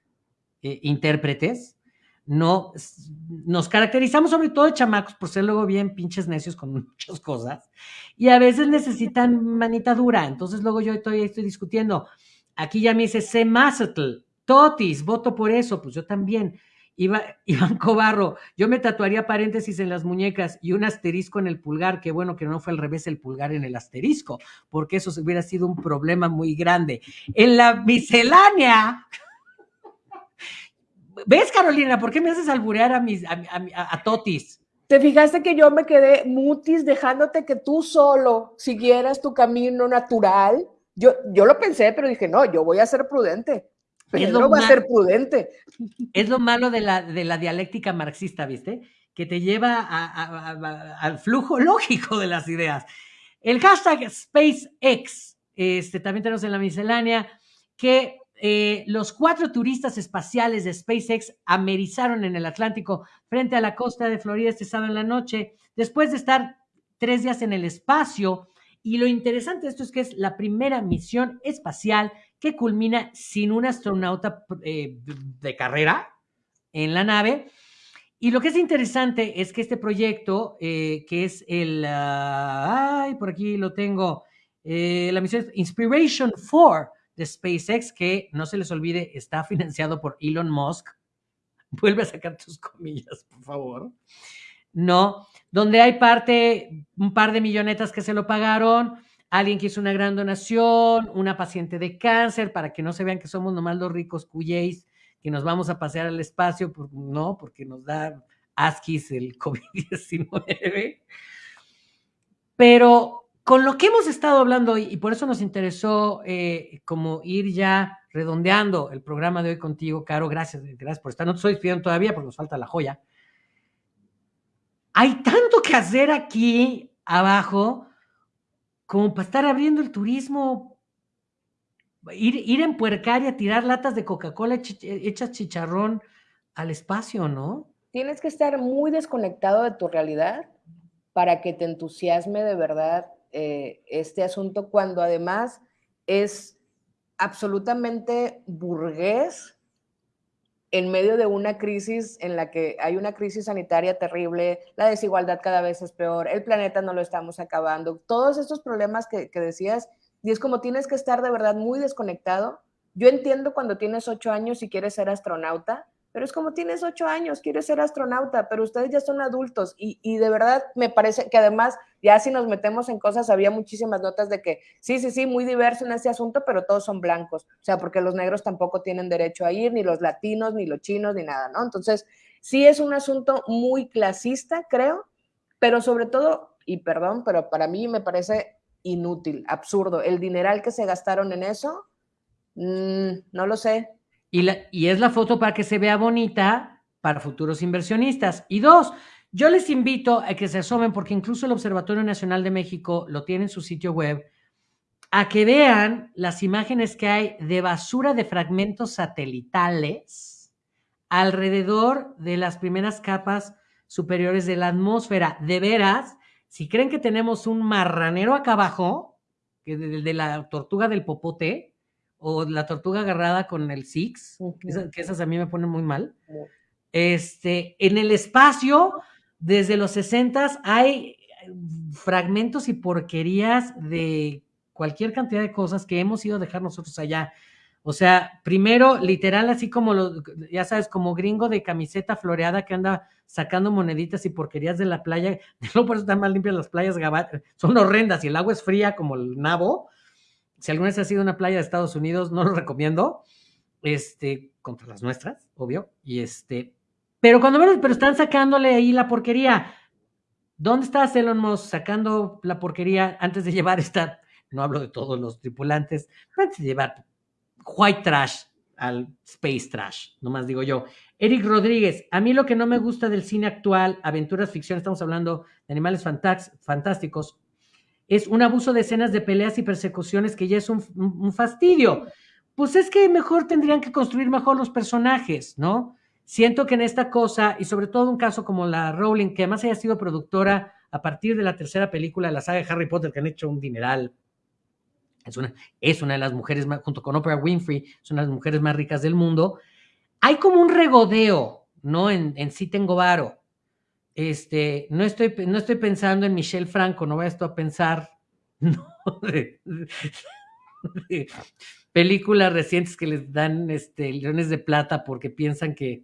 eh, intérpretes, no, nos caracterizamos sobre todo de chamacos por ser luego bien pinches necios con [LAUGHS] muchas cosas y a veces necesitan manita dura. Entonces luego yo estoy, estoy discutiendo. Aquí ya me dice C. Mazetl, Totis, voto por eso, pues yo también. [LAUGHS] Iván Cobarro, yo me tatuaría paréntesis en las muñecas y un asterisco en el pulgar, qué bueno que no fue al revés el pulgar en el asterisco, porque eso hubiera sido un problema muy grande. En la miscelánea, ¿ves Carolina? ¿Por qué me haces alburear a, mis, a, Totis? ¿Te fijaste que yo me quedé mutis dejándote que tú solo siguieras tu camino natural? Yo, yo lo pensé, pero dije, no, yo voy a ser prudente. Pedro va a ser prudente. Es lo malo de la, de la dialéctica marxista, ¿viste? Que te lleva al flujo lógico de las ideas. El hashtag SpaceX, este, también tenemos en la miscelánea, que eh, los cuatro turistas espaciales de SpaceX amerizaron en el Atlántico frente a la costa de Florida este sábado en la noche, después de estar tres días en el espacio. Y lo interesante de esto es que es la primera misión espacial que culmina sin un astronauta eh, de carrera en la nave. Y lo que es interesante es que este proyecto, eh, que es el, ah, ay, por aquí lo tengo, eh, la misión Inspiration 4 de SpaceX, que no se les olvide, está financiado por Elon Musk. [LAUGHS] Vuelve a sacar tus comillas, por favor. No, donde hay parte, un par de millonetas que se lo pagaron, alguien que hizo una gran donación, una paciente de cáncer, para que no se vean que somos nomás los ricos cuyéis, que nos vamos a pasear al espacio, no, porque nos da asquis el [LAUGHS] COVID-19. Pero con lo que hemos estado hablando hoy, y por eso nos interesó eh, como ir ya redondeando el programa de hoy contigo, Caro, gracias, gracias por estar. No te estoy despidiendo todavía porque nos falta la joya. Hay tanto que hacer aquí abajo como para estar abriendo el turismo, ir, ir en puercar y a tirar latas de Coca-Cola hechas chicharrón al espacio, ¿no? Tienes que estar muy desconectado de tu realidad para que te entusiasme de verdad eh, este asunto, cuando además es absolutamente burgués en medio de una crisis en la que hay una crisis sanitaria terrible, la desigualdad cada vez es peor, el planeta no lo estamos acabando, todos estos problemas que, decías, y es como tienes que estar de verdad muy desconectado. Yo entiendo cuando tienes ocho años y quieres ser astronauta, pero es como tienes ocho años, quieres ser astronauta, pero ustedes ya son adultos y, y, de verdad me parece que además ya si nos metemos en cosas, había muchísimas notas de que sí, sí, sí, muy diverso en este asunto, pero todos son blancos, o sea, porque los negros tampoco tienen derecho a ir, ni los latinos, ni los chinos, ni nada, ¿no? Entonces, sí es un asunto muy clasista, creo, pero sobre todo, y perdón, pero para mí me parece inútil, absurdo, el dineral que se gastaron en eso, mmm, no lo sé, y, es la foto para que se vea bonita para futuros inversionistas. Y dos, yo les invito a que se asomen, porque incluso el Observatorio Nacional de México lo tiene en su sitio web, a que vean las imágenes que hay de basura de fragmentos satelitales alrededor de las primeras capas superiores de la atmósfera. De veras, si creen que tenemos un marranero acá abajo, que de, de la tortuga del popote, o la tortuga agarrada con el Six, que, esas, a mí me ponen muy mal. Este, en el espacio, desde los 60 hay fragmentos y porquerías de cualquier cantidad de cosas que hemos ido a dejar nosotros allá. O sea, primero, literal, así como lo, ya sabes, como gringo de camiseta floreada que anda sacando moneditas y porquerías de la playa. [LAUGHS] No por eso están más limpias las playas, son horrendas y el agua es fría como el nabo si alguna vez has ido a una playa de Estados Unidos, no lo recomiendo, este, contra las nuestras, obvio, y este, pero cuando ven, pero están sacándole ahí la porquería. ¿Dónde está Elon Musk sacando la porquería antes de llevar esta, no hablo de todos los tripulantes, antes de llevar white trash al space trash, nomás digo yo. Eric Rodríguez, a mí lo que no me gusta del cine actual, aventuras, ficción, estamos hablando de animales fantásticos, es un abuso de escenas de peleas y persecuciones que ya es un, fastidio. Pues es que mejor tendrían que construir mejor los personajes, ¿no? Siento que en esta cosa, y sobre todo un caso como la Rowling, que además haya sido productora a partir de la tercera película de la saga de Harry Potter, que han hecho un dineral, es una, es una de las mujeres, más, junto con Oprah Winfrey, de las mujeres más ricas del mundo, hay como un regodeo, ¿no? En, en Sí Tengo Varo. Este, no estoy, no pensando en Michelle Franco, no voy a a pensar [LAUGHS] de, películas recientes que les dan este, leones de plata porque piensan que,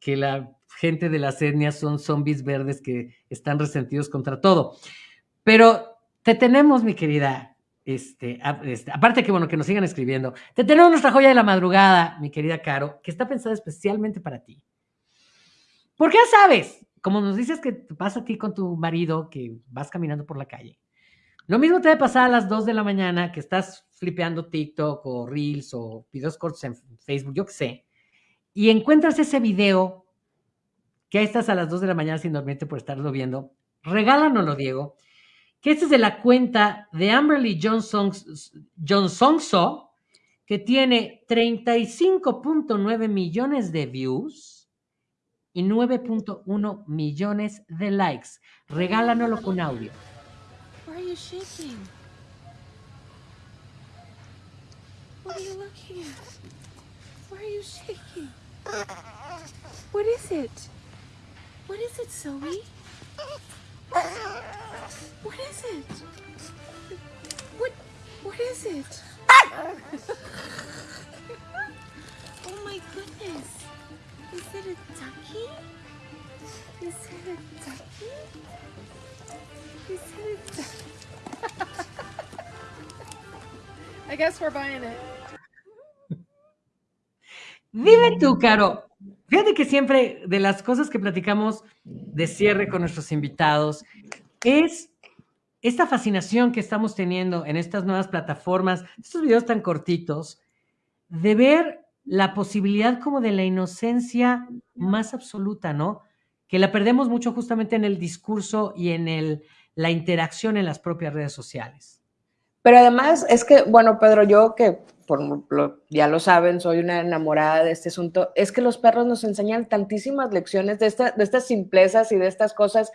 que la gente de las etnias son zombies verdes que están resentidos contra todo. Pero te tenemos, mi querida, este, este, aparte que bueno, que nos sigan escribiendo, te tenemos nuestra joya de la madrugada, mi querida Caro, que está pensada especialmente para ti. Porque ya sabes, como nos dices que pasa a ti con tu marido, que vas caminando por la calle. Lo mismo te debe pasar a las 2 de la mañana que estás flipeando TikTok o Reels o videos cortos en Facebook, yo qué sé, y encuentras ese video que ahí estás a las 2 de la mañana sin dormirte por estarlo viendo. Regálanoslo, Diego, que este es de la cuenta de Amberly Johnson, Johnsonso, que tiene 35.9 millones de views y 9.1 millones de likes. Regálanoslo con audio. Why are you shaking? What are you looking at? Why are you shaking? What is it? What is it, Zoe? What is it? What what is it? [LAUGHS] oh my goodness. Is it a ducky? Is it a ducky? Is it a ducky? I guess we're buying it. Dime tú, Caro. Fíjate que siempre de las cosas que platicamos de cierre con nuestros invitados es esta fascinación que estamos teniendo en estas nuevas plataformas, estos videos tan cortitos, de ver la posibilidad como de la inocencia más absoluta, ¿no? Que la perdemos mucho justamente en el discurso y en el, la interacción en las propias redes sociales. Pero además es que, bueno, Pedro, yo que por ya lo saben, soy una enamorada de este asunto, es que los perros nos enseñan tantísimas lecciones de, de estas simplezas y de estas cosas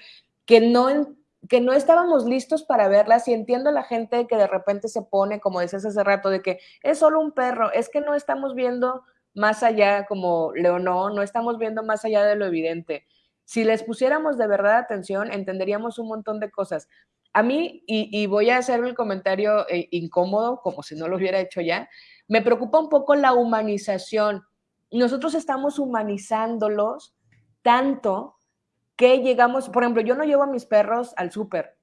que no, que no estábamos listos para verlas y entiendo a la gente que de repente se pone, como decías hace rato, de que es solo un perro, es que no estamos viendo más allá, como Leonó, no estamos viendo más allá de lo evidente. Si les pusiéramos de verdad atención, entenderíamos un montón de cosas. A mí, y, voy a hacer el comentario eh, incómodo, como si no lo hubiera hecho ya, me preocupa un poco la humanización nosotros estamos humanizándolos tanto que llegamos, por ejemplo, yo no llevo a mis perros al súper.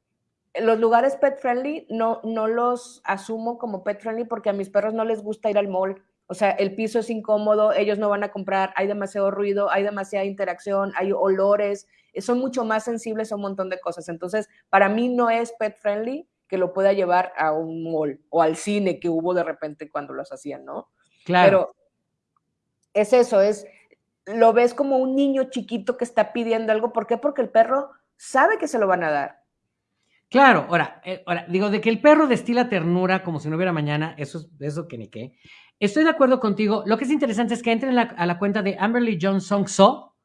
Los lugares pet friendly no, no los asumo como pet friendly porque a mis perros no les gusta ir al mall. O sea, el piso es incómodo, ellos no van a comprar, hay demasiado ruido, hay demasiada interacción, hay olores, son mucho más sensibles a un montón de cosas. Entonces, para mí no es pet friendly que lo pueda llevar a un mall o al cine que hubo de repente cuando los hacían, ¿no? Claro. Pero es eso, es lo ves como un niño chiquito que está pidiendo algo. ¿Por qué? Porque el perro sabe que se lo van a dar. Claro, ahora, eh, ahora, digo, de que el perro destila ternura como si no hubiera mañana, eso es eso que ni qué. Estoy de acuerdo contigo. Lo que es interesante es que entren a la cuenta de Amberly John Song So,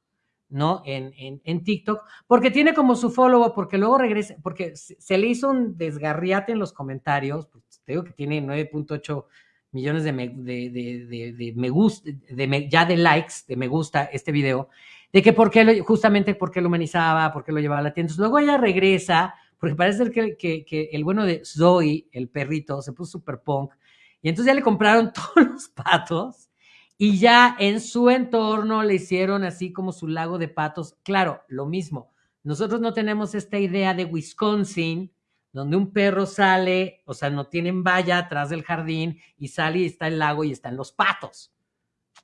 ¿no? En, en, en, TikTok, porque tiene como su follow, porque luego regresa, porque se, le hizo un desgarriate en los comentarios, pues, te digo que tiene 9.8 millones de me, gusta, de ya de likes, de me gusta este video, de que por justamente porque lo humanizaba, porque lo llevaba a la tienda. Entonces, luego ella regresa, porque parece ser que, que, que, el bueno de Zoe, el perrito, se puso super punk, y entonces ya le compraron [LAUGHS] todos los patos, y ya en su entorno le hicieron así como su lago de patos. Claro, lo mismo. Nosotros no tenemos esta idea de Wisconsin, donde un perro sale, o sea, no tienen valla atrás del jardín y sale y está el lago y están los patos.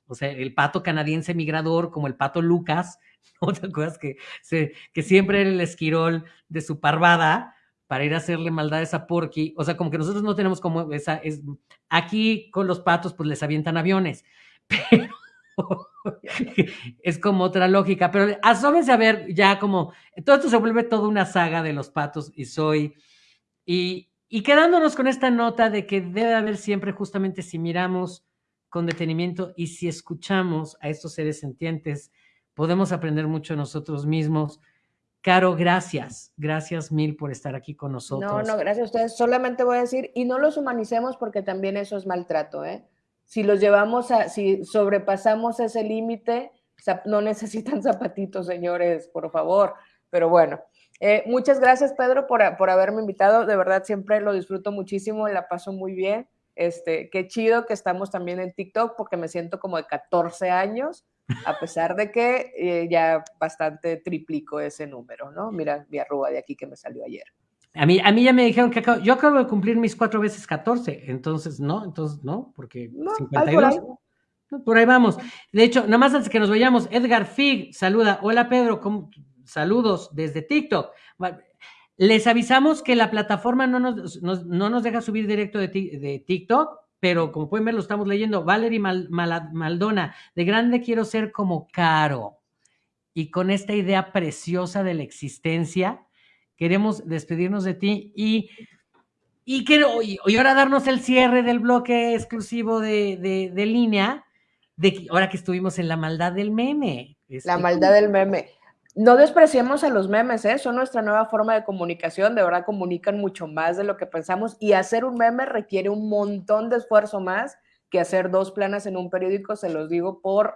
O sea, el pato canadiense migrador, como el pato Lucas, [LAUGHS] ¿no te que, siempre era el esquirol de su parvada para ir a hacerle maldades a Porky? O sea, como que nosotros no tenemos como esa, es, aquí con los patos pues les avientan aviones, [LAUGHS] pero [LAUGHS] es como otra lógica, pero asómense a ver ya como, todo esto se vuelve toda una saga de los patos y soy y, quedándonos con esta nota de que debe haber siempre justamente si miramos con detenimiento y si escuchamos a estos seres sentientes, podemos aprender mucho nosotros mismos. Caro, gracias. Gracias mil por estar aquí con nosotros. No, no, gracias a ustedes. Solamente voy a decir, y no los humanicemos porque también eso es maltrato, ¿eh? Si los llevamos a, si sobrepasamos ese límite, no necesitan [LAUGHS] zapatitos, señores, por favor. Pero bueno, eh, muchas gracias, Pedro, por, haberme invitado. De verdad, siempre lo disfruto muchísimo, la paso muy bien. Este, qué chido que estamos también en TikTok porque me siento como de 14 años, a pesar de que eh, ya bastante triplico ese número, ¿no? Mira mi arruga de aquí que me salió ayer. A mí, a mí ya me dijeron que yo acabo de cumplir mis cuatro veces 14, entonces no, entonces no, porque 52. Por ahí. vamos. De hecho, nada más antes que nos vayamos, Edgar Fig saluda. Hola Pedro, ¿cómo, saludos desde TikTok. Les avisamos que la plataforma no nos, no nos deja subir directo de, de, TikTok, pero como pueden ver, lo estamos leyendo. Valerie Maldona, de grande quiero ser como Caro. Y con esta idea preciosa de la existencia, queremos despedirnos de ti y, y, quiero, y, ahora darnos el cierre del bloque exclusivo de, de, de línea, de ahora que estuvimos en la maldad del meme. la este, maldad del meme. No despreciemos a los memes, ¿eh? son nuestra nueva forma de comunicación, de verdad comunican mucho más de lo que pensamos y hacer un meme requiere un montón de esfuerzo más que hacer dos planas en un periódico, se los digo por,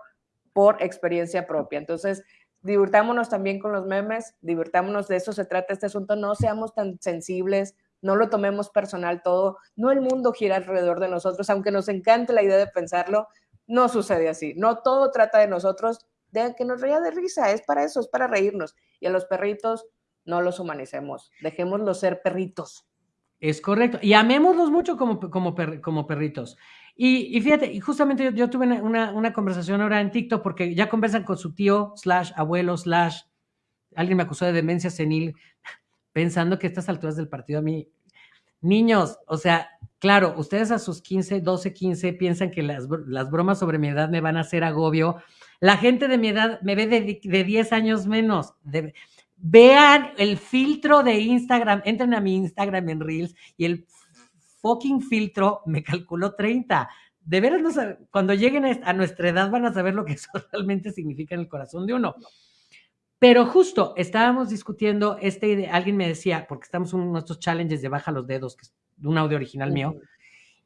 por experiencia propia. Entonces, divirtámonos también con los memes, divirtámonos, de eso se trata este asunto, no seamos tan sensibles, no lo tomemos personal todo, no el mundo gira alrededor de nosotros, aunque nos encante la idea de pensarlo, no sucede así, no todo trata de nosotros, de que nos reía de risa, es para eso, es para reírnos. Y a los perritos no los humanicemos, dejémoslos ser perritos. Es correcto. Y amémoslos mucho como, como, como perritos. Y, fíjate, y justamente yo, tuve una, una, conversación ahora en TikTok porque ya conversan con su tío, slash abuelo, slash, alguien me acusó de demencia senil, [LAUGHS] pensando que a estas alturas del partido a mí, niños, o sea, claro, ustedes a sus 15, 12, 15 piensan que las, las bromas sobre mi edad me van a hacer agobio la gente de mi edad me ve de, de 10 años menos. vean el filtro de Instagram, entren a mi Instagram en Reels y el fucking filtro me calculó 30. De veras, no cuando lleguen a nuestra edad van a saber lo que [LAUGHS] eso realmente significa en el corazón de uno. Pero justo estábamos discutiendo este idea, alguien me decía, porque estamos en nuestros challenges de baja los dedos, que es un audio original mío,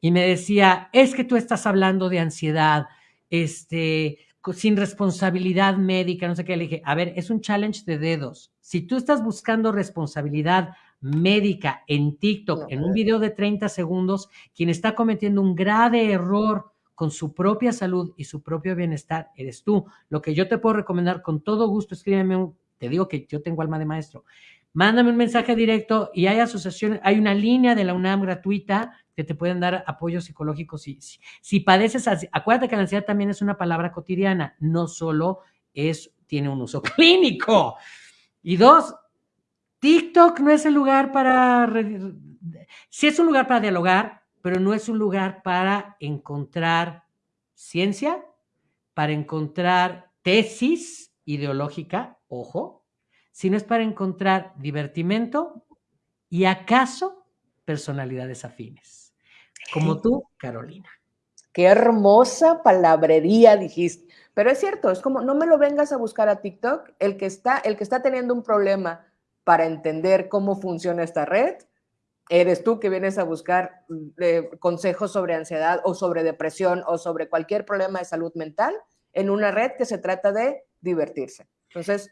y me decía, es que tú estás hablando de ansiedad, este, sin responsabilidad médica, no sé qué. Le dije, a ver, es un challenge de dedos. Si tú estás buscando responsabilidad médica en TikTok, en un video de 30 segundos, quien está cometiendo un grave error con su propia salud y su propio bienestar eres tú. Lo que yo te puedo recomendar con todo gusto, escríbeme un, te digo que yo tengo alma de maestro. Mándame un mensaje directo y hay asociaciones, hay una línea de la UNAM gratuita que te pueden dar apoyo psicológico si, si, si padeces, acuérdate que la ansiedad también es una palabra cotidiana, no solo es, tiene un uso [LAUGHS] clínico. Y dos, TikTok no es el lugar para, sí es un lugar para dialogar, pero no es un lugar para encontrar ciencia, para encontrar tesis ideológica, ojo, sino es para encontrar divertimento y acaso personalidades afines, como tú, Carolina. Qué hermosa palabrería dijiste. Pero es cierto, es como no me lo vengas a buscar a TikTok, el que está el que está teniendo un problema para entender cómo funciona esta red, eres tú que vienes a buscar eh, consejos sobre ansiedad o sobre depresión o sobre cualquier problema de salud mental en una red que se trata de divertirse. Entonces...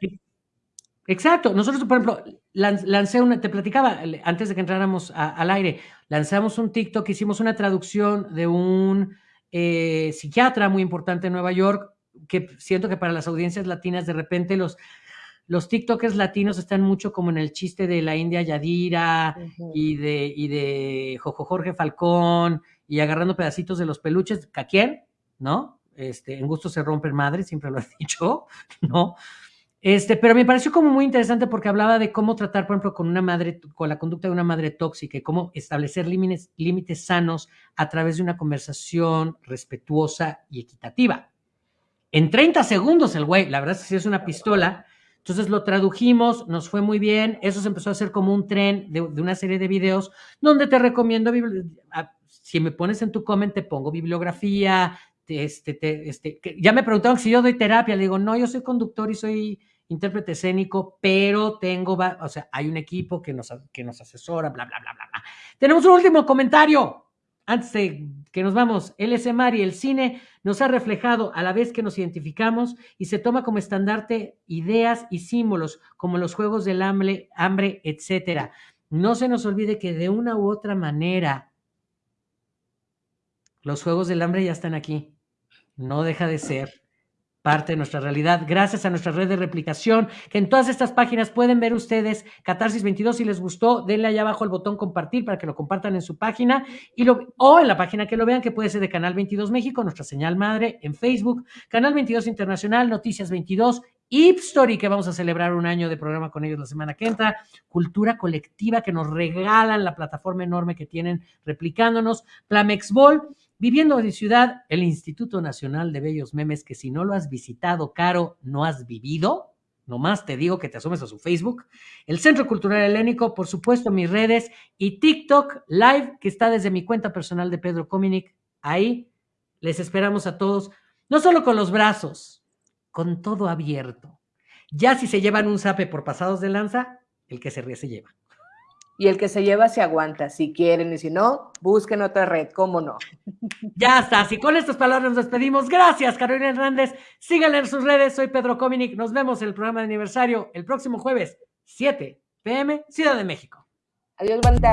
Exacto. Nosotros, por ejemplo, lancé una, te platicaba antes de que entráramos al aire, lanzamos un TikTok, hicimos una traducción de un eh, psiquiatra muy importante en Nueva York, que siento que para las audiencias latinas de repente los los TikTokers latinos están mucho como en el chiste de la India Yadira y, de, y de Jojo Jorge Falcón y agarrando pedacitos de los peluches. ¿A quién? ¿No? Este, en gusto se rompen madres, siempre lo he [LAUGHS] dicho, ¿no? Este, pero me pareció como muy interesante porque hablaba de cómo tratar, por ejemplo, con una madre, con la conducta de una madre tóxica y cómo establecer límites, límites sanos a través de una conversación respetuosa y equitativa. En 30 segundos el güey, la verdad es que sí es una pistola, entonces lo tradujimos, nos fue muy bien, eso se empezó a hacer como un tren de, una serie de videos donde te recomiendo, si me pones en tu comment, te pongo bibliografía, este, este, ya me preguntaron si yo doy terapia, le digo, no, yo soy conductor y soy intérprete escénico, pero tengo, o sea, hay un equipo que nos, que nos asesora, bla, bla, bla, bla, bla. Tenemos un último comentario antes de que nos vamos, el y el cine nos ha reflejado a la vez que nos identificamos y se toma como estandarte ideas y símbolos como los juegos del hambre, hambre, etcétera. No se nos olvide que de una u otra manera los juegos del hambre ya están aquí. No deja de ser parte de nuestra realidad, gracias a nuestra red de replicación, que en todas estas páginas pueden ver ustedes Catarsis 22, si les gustó, denle allá abajo el botón compartir para que lo compartan en su página. Y lo, o en la página que lo vean, que puede ser de Canal 22 México, nuestra señal madre en Facebook, Canal 22 Internacional, Noticias 22, Ipstory, que vamos a celebrar un año de programa con ellos la semana que entra, Cultura Colectiva, que nos regalan la plataforma enorme que tienen replicándonos, Plamexbol, Viviendo en ciudad, el Instituto Nacional de Bellos Memes, que si no lo has visitado, Caro, no has vivido. Nomás te digo que te asomes a su Facebook. El Centro Cultural Helénico, por supuesto, mis redes. Y TikTok Live, que está desde mi cuenta personal de Pedro Cominic. Ahí les esperamos a todos, no solo con los brazos, con todo abierto. Ya si se llevan un zape por pasados de lanza, el que se ríe se lleva y el que se lleva se aguanta, si quieren, y si no, busquen otra red, cómo no. [LAUGHS] Ya está, así con estas palabras nos despedimos. Gracias, Carolina Hernández. Síganle en sus redes, soy Pedro Cominic. Nos vemos en el programa de aniversario el próximo jueves, 7 pm, Ciudad de México. Adiós, banda.